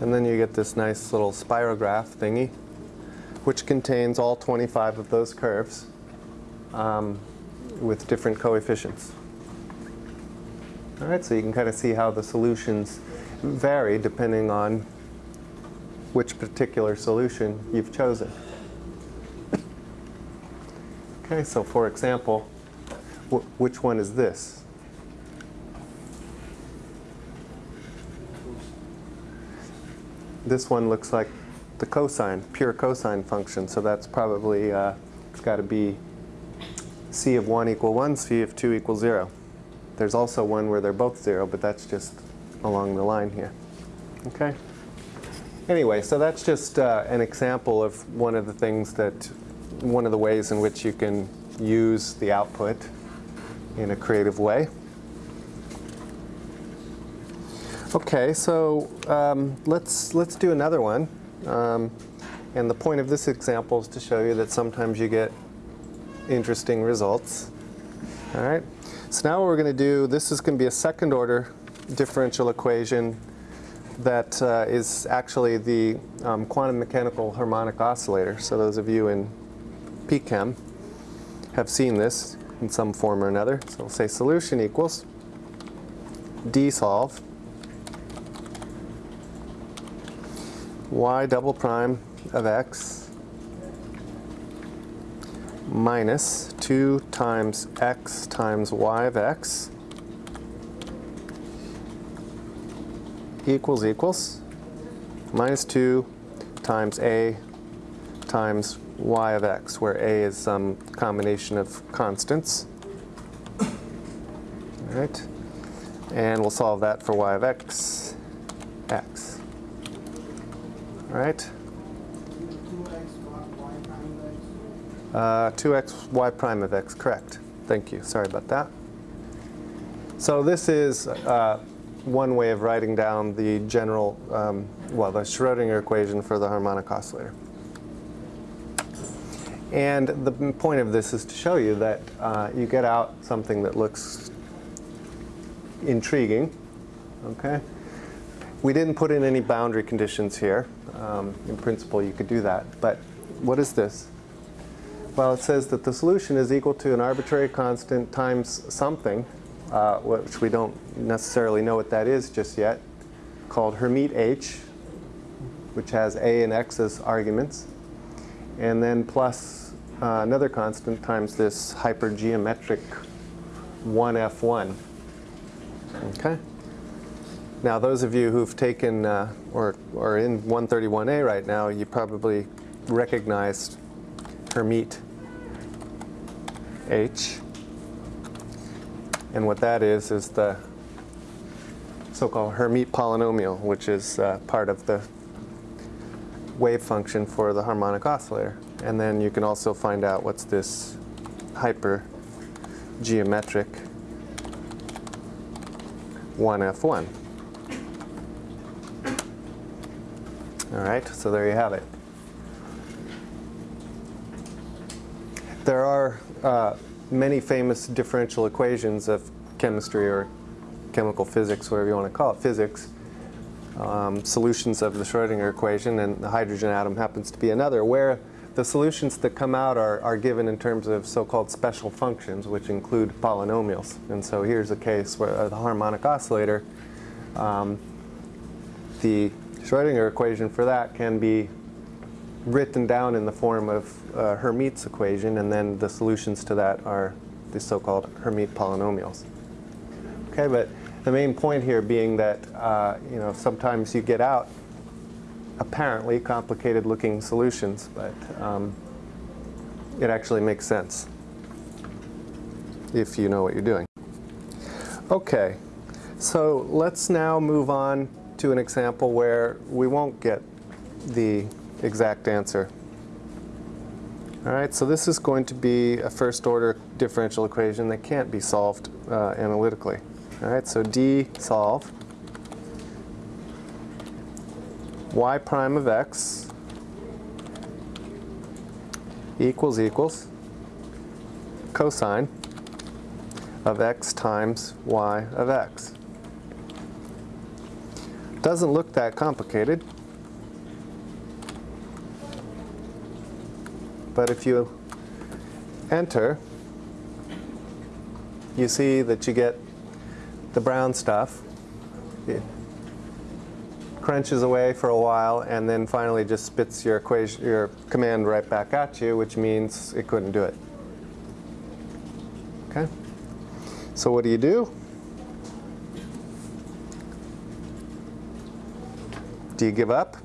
And then you get this nice little spirograph thingy, which contains all 25 of those curves um, with different coefficients. All right, so you can kind of see how the solutions vary depending on which particular solution you've chosen. <coughs> Okay, so for example, wh which one is this? This one looks like the cosine, pure cosine function, so that's probably, uh, it's got to be c of 1 equal 1, c of 2 equals 0. There's also one where they're both 0, but that's just along the line here. Okay? Anyway, so that's just uh, an example of one of the things that, one of the ways in which you can use the output in a creative way. Okay, so um, let's, let's do another one. Um, and the point of this example is to show you that sometimes you get interesting results. All right, so now what we're going to do, this is going to be a second order differential equation that uh, is actually the um, quantum mechanical harmonic oscillator. So those of you in PChem have seen this in some form or another. So we'll say solution equals D solve y double prime of x minus 2 times x times y of x equals equals minus 2 times a times y of x, where a is some combination of constants. All right, and we'll solve that for y of x, x. All right. 2x y prime of x, correct. Thank you. Sorry about that. So this is uh, one way of writing down the general, um, well, the Schrodinger equation for the harmonic oscillator. And the point of this is to show you that uh, you get out something that looks intriguing. Okay? We didn't put in any boundary conditions here. Um, in principle, you could do that. But what is this? Well, it says that the solution is equal to an arbitrary constant times something, uh, which we don't necessarily know what that is just yet, called Hermite H, which has a and x as arguments, and then plus uh, another constant times this hypergeometric 1f1. Okay? Now, those of you who've taken uh, or are in 131A right now, you probably recognized Hermite H. And what that is, is the so-called Hermite polynomial, which is uh, part of the wave function for the harmonic oscillator. And then you can also find out what's this hyper geometric 1f1. All right, so there you have it. There are uh, many famous differential equations of chemistry or chemical physics, whatever you want to call it, physics, um, solutions of the Schrodinger equation, and the hydrogen atom happens to be another, where the solutions that come out are, are given in terms of so-called special functions, which include polynomials. And so here's a case where uh, the harmonic oscillator, um, the Schrodinger equation for that can be written down in the form of uh, Hermite's equation, and then the solutions to that are the so-called Hermite polynomials. Okay, but the main point here being that uh, you know sometimes you get out apparently complicated-looking solutions, but um, it actually makes sense if you know what you're doing. Okay, so let's now move on to an example where we won't get the exact answer. All right, so this is going to be a first order differential equation that can't be solved uh, analytically. All right, so D solve y prime of x equals equals cosine of x times y of x. Doesn't look that complicated. But if you enter, you see that you get the brown stuff. It crunches away for a while and then finally just spits your equation, your command right back at you, which means it couldn't do it. Okay? So what do you do? Do you give up?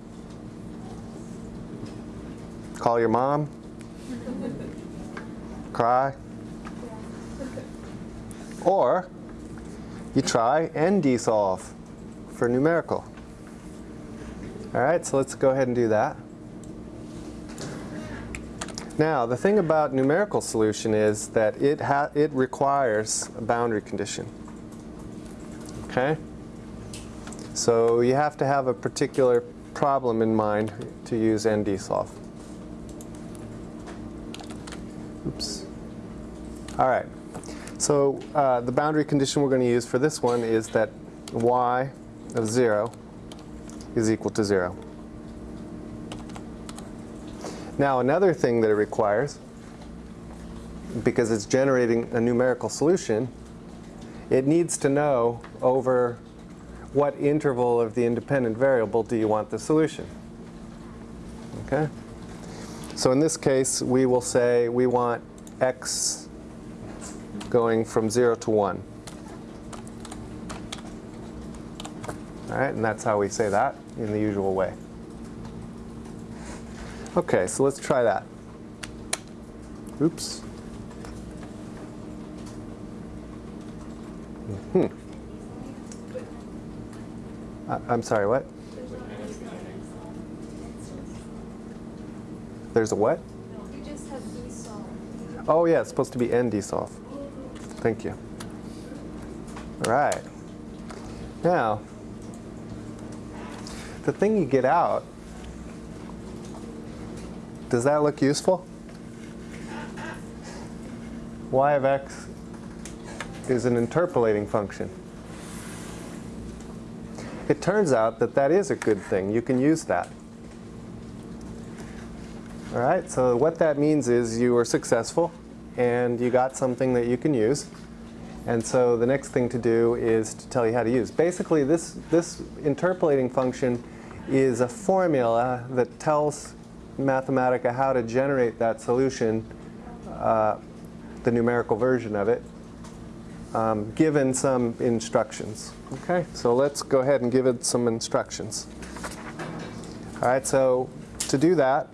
Call your mom? Cry? Or you try ND solve for numerical. All right, so let's go ahead and do that. Now, the thing about numerical solution is that it, it requires a boundary condition. Okay? So you have to have a particular problem in mind to use ND solve. Oops. All right. So uh, the boundary condition we're going to use for this one is that y of 0 is equal to 0. Now another thing that it requires, because it's generating a numerical solution, it needs to know over what interval of the independent variable do you want the solution. Okay? So in this case, we will say we want x going from 0 to 1. All right, and that's how we say that in the usual way. Okay, so let's try that. Oops. Hmm. I- I'm sorry, what? There's a what? You just have D. Oh yeah, it's supposed to be ND solve. Thank you. All right. Now, the thing you get out, does that look useful? y of x is an interpolating function. It turns out that that is a good thing. You can use that. All right, so what that means is you were successful and you got something that you can use. And so the next thing to do is to tell you how to use. Basically, this, this interpolating function is a formula that tells Mathematica how to generate that solution, uh, the numerical version of it, um, given some instructions. Okay, so let's go ahead and give it some instructions. All right, so to do that,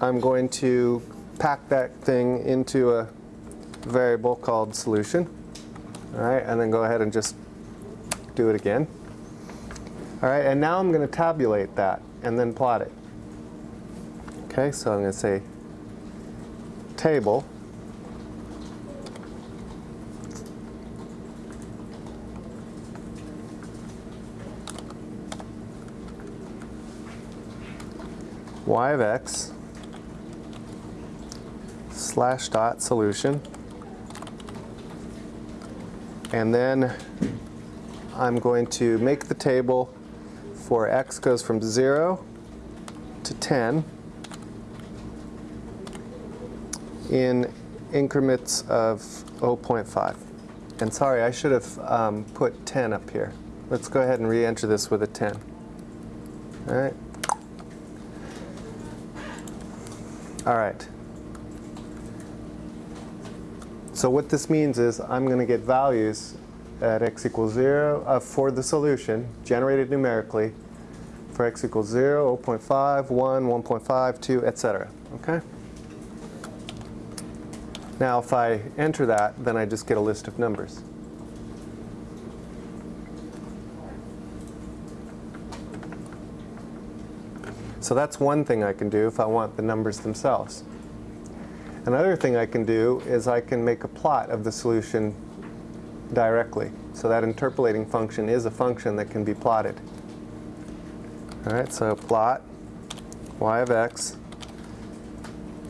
I'm going to pack that thing into a variable called solution. All right, and then go ahead and just do it again. All right, and now I'm going to tabulate that and then plot it. Okay, so I'm going to say table y of x slash dot solution and then I'm going to make the table for x goes from 0 to 10 in increments of 0.5. And sorry, I should have um, put 10 up here. Let's go ahead and re-enter this with a 10. All right. All right. So what this means is I'm going to get values at x equals 0 uh, for the solution generated numerically for x equals 0, 0.5, 1, 1.5, 2, etc. Okay? Now if I enter that, then I just get a list of numbers. So that's one thing I can do if I want the numbers themselves. Another thing I can do is I can make a plot of the solution directly. So that interpolating function is a function that can be plotted. All right, so plot y of x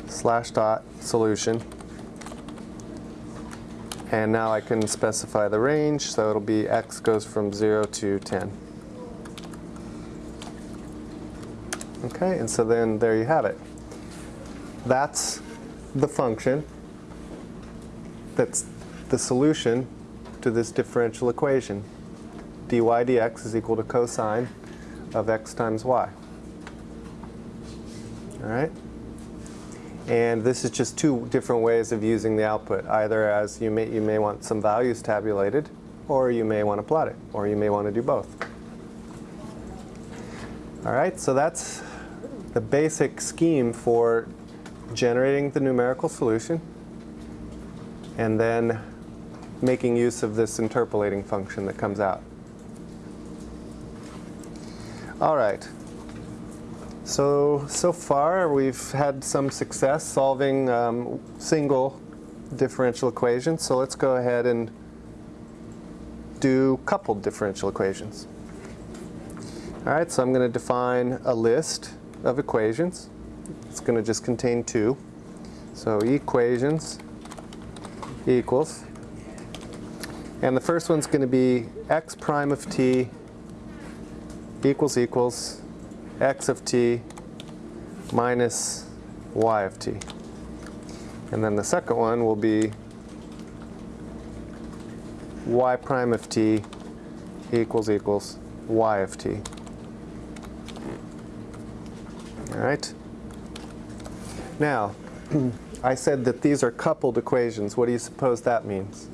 slash dot solution. And now I can specify the range, so it'll be x goes from 0 to 10. Okay, and so then there you have it. That's the function that's the solution to this differential equation. dy dx is equal to cosine of x times y. All right? And this is just two different ways of using the output. Either as you may, you may want some values tabulated, or you may want to plot it, or you may want to do both. All right, so that's the basic scheme for generating the numerical solution and then making use of this interpolating function that comes out. All right. So, so far we've had some success solving um, single differential equations. So let's go ahead and do coupled differential equations. All right, so I'm going to define a list of equations. It's going to just contain two. So equations equals. And the first one's going to be x prime of t equals equals x of t minus y of t. And then the second one will be y prime of t equals equals y of t. All right. Now, <clears throat> I said that these are coupled equations. What do you suppose that means?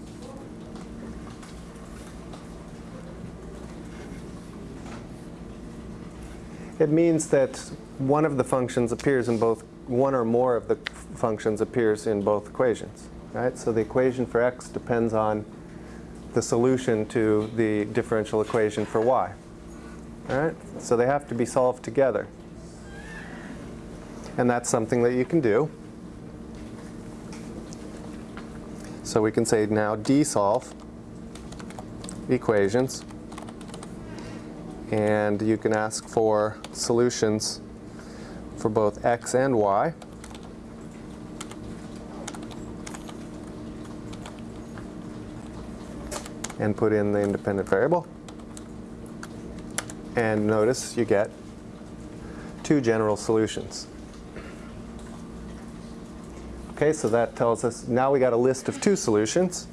It means that one of the functions appears in both, one or more of the functions appears in both equations. Right? So the equation for x depends on the solution to the differential equation for y. All right? So they have to be solved together. And that's something that you can do. So we can say now d-solve equations. And you can ask for solutions for both x and y. and put in the independent variable. And notice you get two general solutions. Okay, so that tells us now we got a list of two solutions.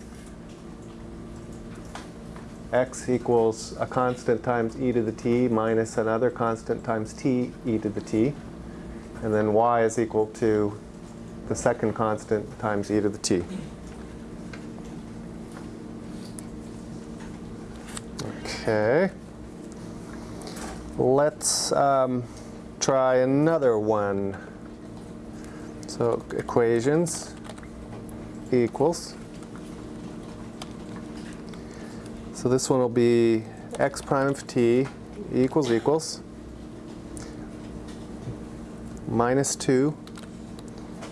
x equals a constant times e to the t minus another constant times t e to the t. And then y is equal to the second constant times e to the t. Okay. Let's um, try another one. So equations equals. So this one will be x prime of t equals equals minus 2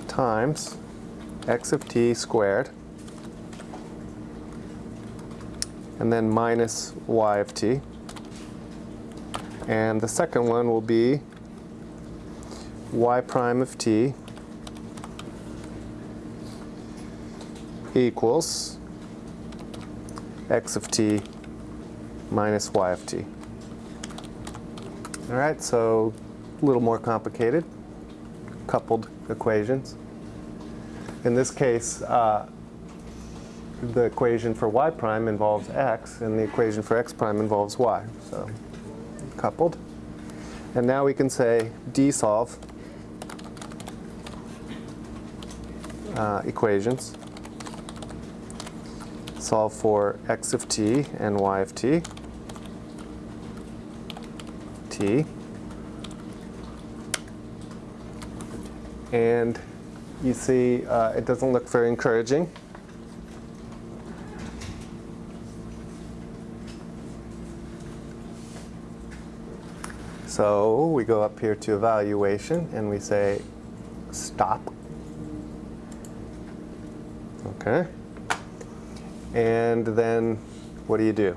times x of t squared and then minus y of t. And the second one will be y prime of t equals x of t minus y of t. All right, so a little more complicated, coupled equations. In this case, uh, the equation for y prime involves x, and the equation for x prime involves y. So coupled. And now we can say d-solve uh, equations. Solve for x of t and y of t. t. And you see uh, it doesn't look very encouraging. So we go up here to evaluation and we say stop. Okay. And then what do you do?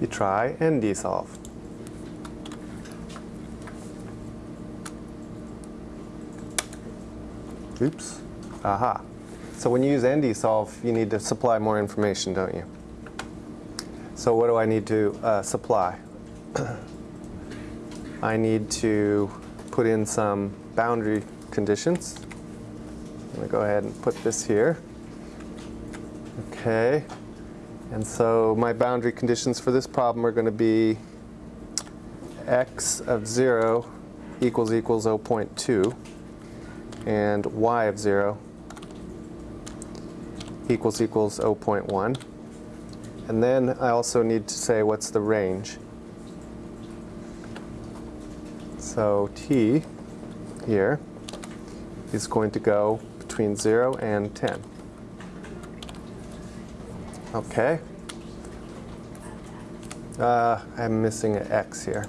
You try ND-solve. Oops. Aha. So when you use ND-solve, you need to supply more information, don't you? So what do I need to uh, supply? <clears throat> I need to put in some boundary conditions. I'm going to go ahead and put this here. Okay. And so my boundary conditions for this problem are going to be x of 0 equals equals 0.2 and y of 0 equals equals 0.1. And then I also need to say what's the range. So t here is going to go between 0 and 10. Okay. Uh, I'm missing an x here.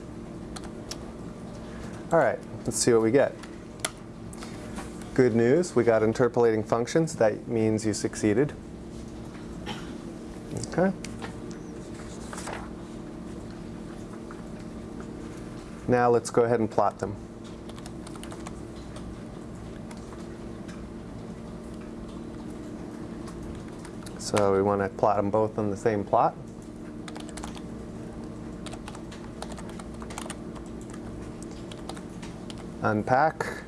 All right, let's see what we get. Good news, we got interpolating functions. That means you succeeded. Okay. Now let's go ahead and plot them. So we want to plot them both on the same plot. Unpack.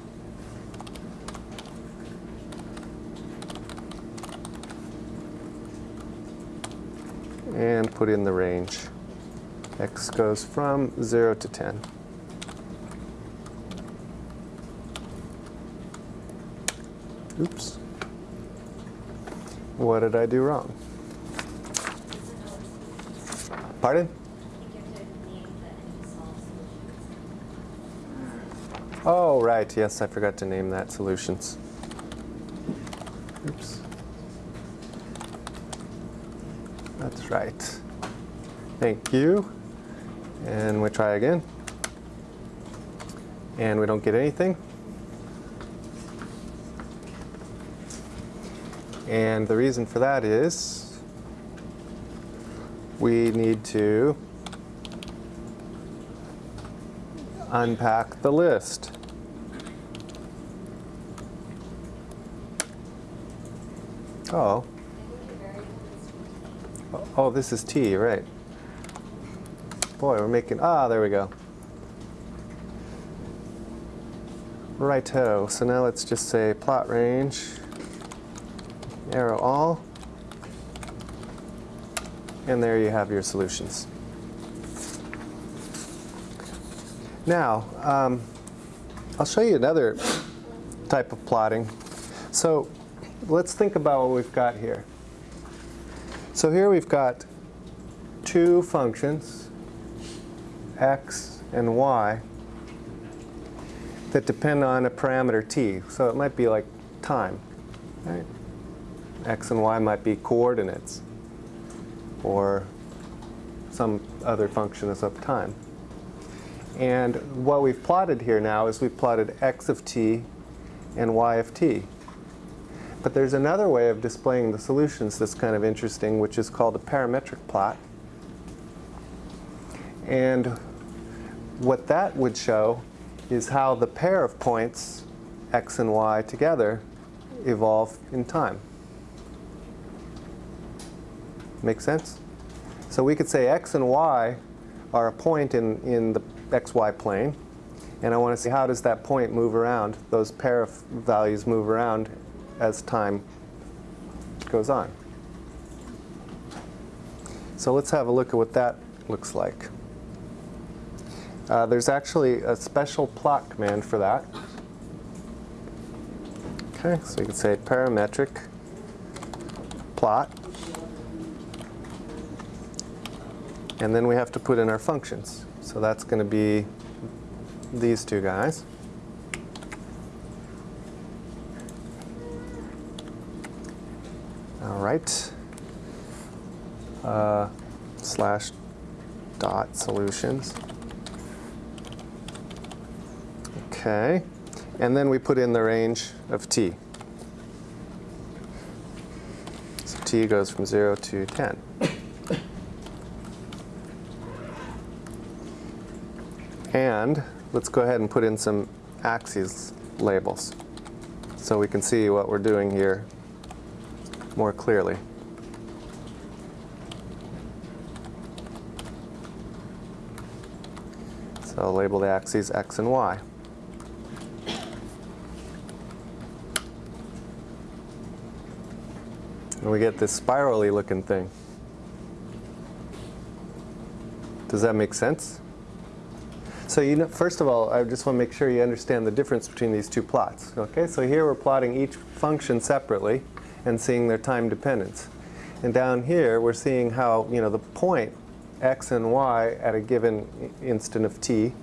And put in the range. X goes from 0 to 10. Oops. What did I do wrong? Pardon? Oh, right. Yes, I forgot to name that solutions. Oops. That's right. Thank you. And we try again. And we don't get anything. And the reason for that is we need to unpack the list. Oh, oh, this is t, right. Boy, we're making, ah, there we go. Righto, so now let's just say plot range, arrow all, and there you have your solutions. Now, um, I'll show you another type of plotting. So let's think about what we've got here. So here we've got two functions, x and y, that depend on a parameter t. So it might be like time. Right? X and y might be coordinates or some other function of time. And what we've plotted here now is we've plotted x of t and y of t. But there's another way of displaying the solutions that's kind of interesting, which is called a parametric plot. And what that would show is how the pair of points, x and y together, evolve in time. Make sense? So we could say x and y are a point in, in the xy plane. And I want to see how does that point move around, those pair of values move around as time goes on. So let's have a look at what that looks like. Uh, there's actually a special plot command for that. Okay, so you can say parametric plot. And then we have to put in our functions. So that's going to be these two guys. All right. Uh, slash dot solutions. Okay. And then we put in the range of t. So t goes from 0 to 10. And let's go ahead and put in some axes labels so we can see what we're doing here more clearly. So I'll label the axes x and y. And we get this spirally looking thing. Does that make sense? So you know, first of all, I just want to make sure you understand the difference between these two plots. Okay, so here we're plotting each function separately and seeing their time dependence. And down here, we're seeing how you know the point x and y at a given instant of t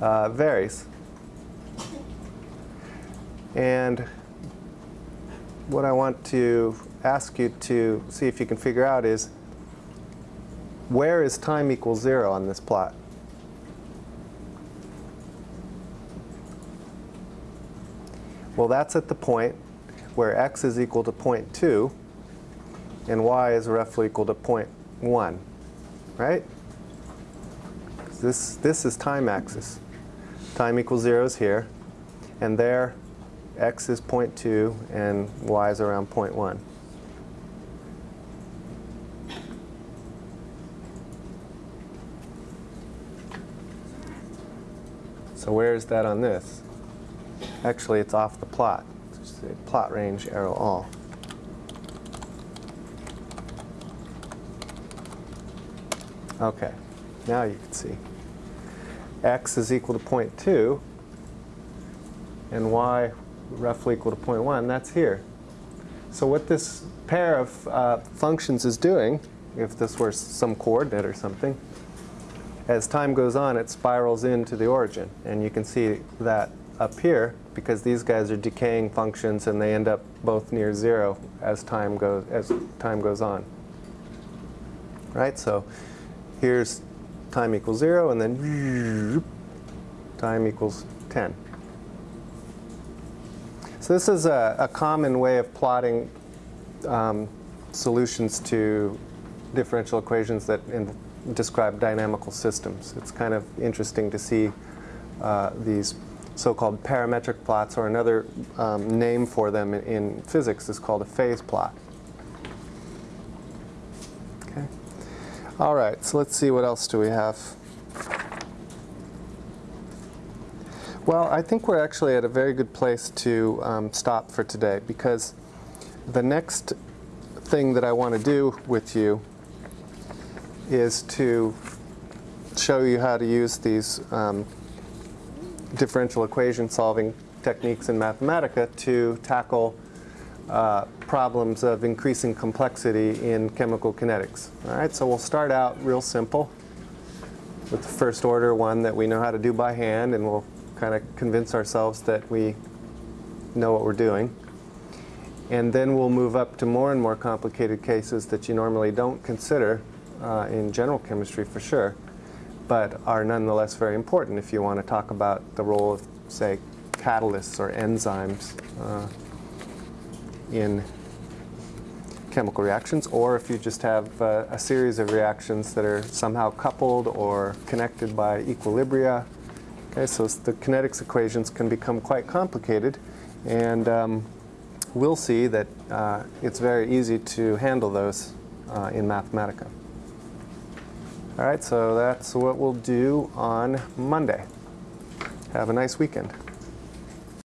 uh, varies. And what I want to ask you to see if you can figure out is where is time equals zero on this plot? Well, that's at the point where x is equal to 0.2 and y is roughly equal to 0.1, right? This, this is time axis. Time equals 0 is here, and there x is 0.2 and y is around 0.1. So where is that on this? Actually, it's off the plot. Just say plot range arrow all. Okay, now you can see. x is equal to 0.2 and y roughly equal to 0.1. That's here. So what this pair of uh, functions is doing, if this were some coordinate or something, as time goes on, it spirals into the origin. And you can see that up here because these guys are decaying functions and they end up both near zero as time goes as time goes on. Right? So here's time equals zero and then time equals 10. So this is a, a common way of plotting um, solutions to differential equations that in, describe dynamical systems. It's kind of interesting to see uh, these so-called parametric plots, or another um, name for them in, in physics is called a phase plot. Okay. All right, so let's see what else do we have. Well, I think we're actually at a very good place to um, stop for today because the next thing that I want to do with you is to show you how to use these um, differential equation solving techniques in Mathematica to tackle uh, problems of increasing complexity in chemical kinetics. All right, so we'll start out real simple with the first order one that we know how to do by hand and we'll kind of convince ourselves that we know what we're doing. And then we'll move up to more and more complicated cases that you normally don't consider uh, in general chemistry for sure, but are nonetheless very important if you want to talk about the role of, say, catalysts or enzymes uh, in chemical reactions, or if you just have uh, a series of reactions that are somehow coupled or connected by equilibria. Okay, so the kinetics equations can become quite complicated, and um, we'll see that uh, it's very easy to handle those uh, in Mathematica. All right, so that's what we'll do on Monday. Have a nice weekend.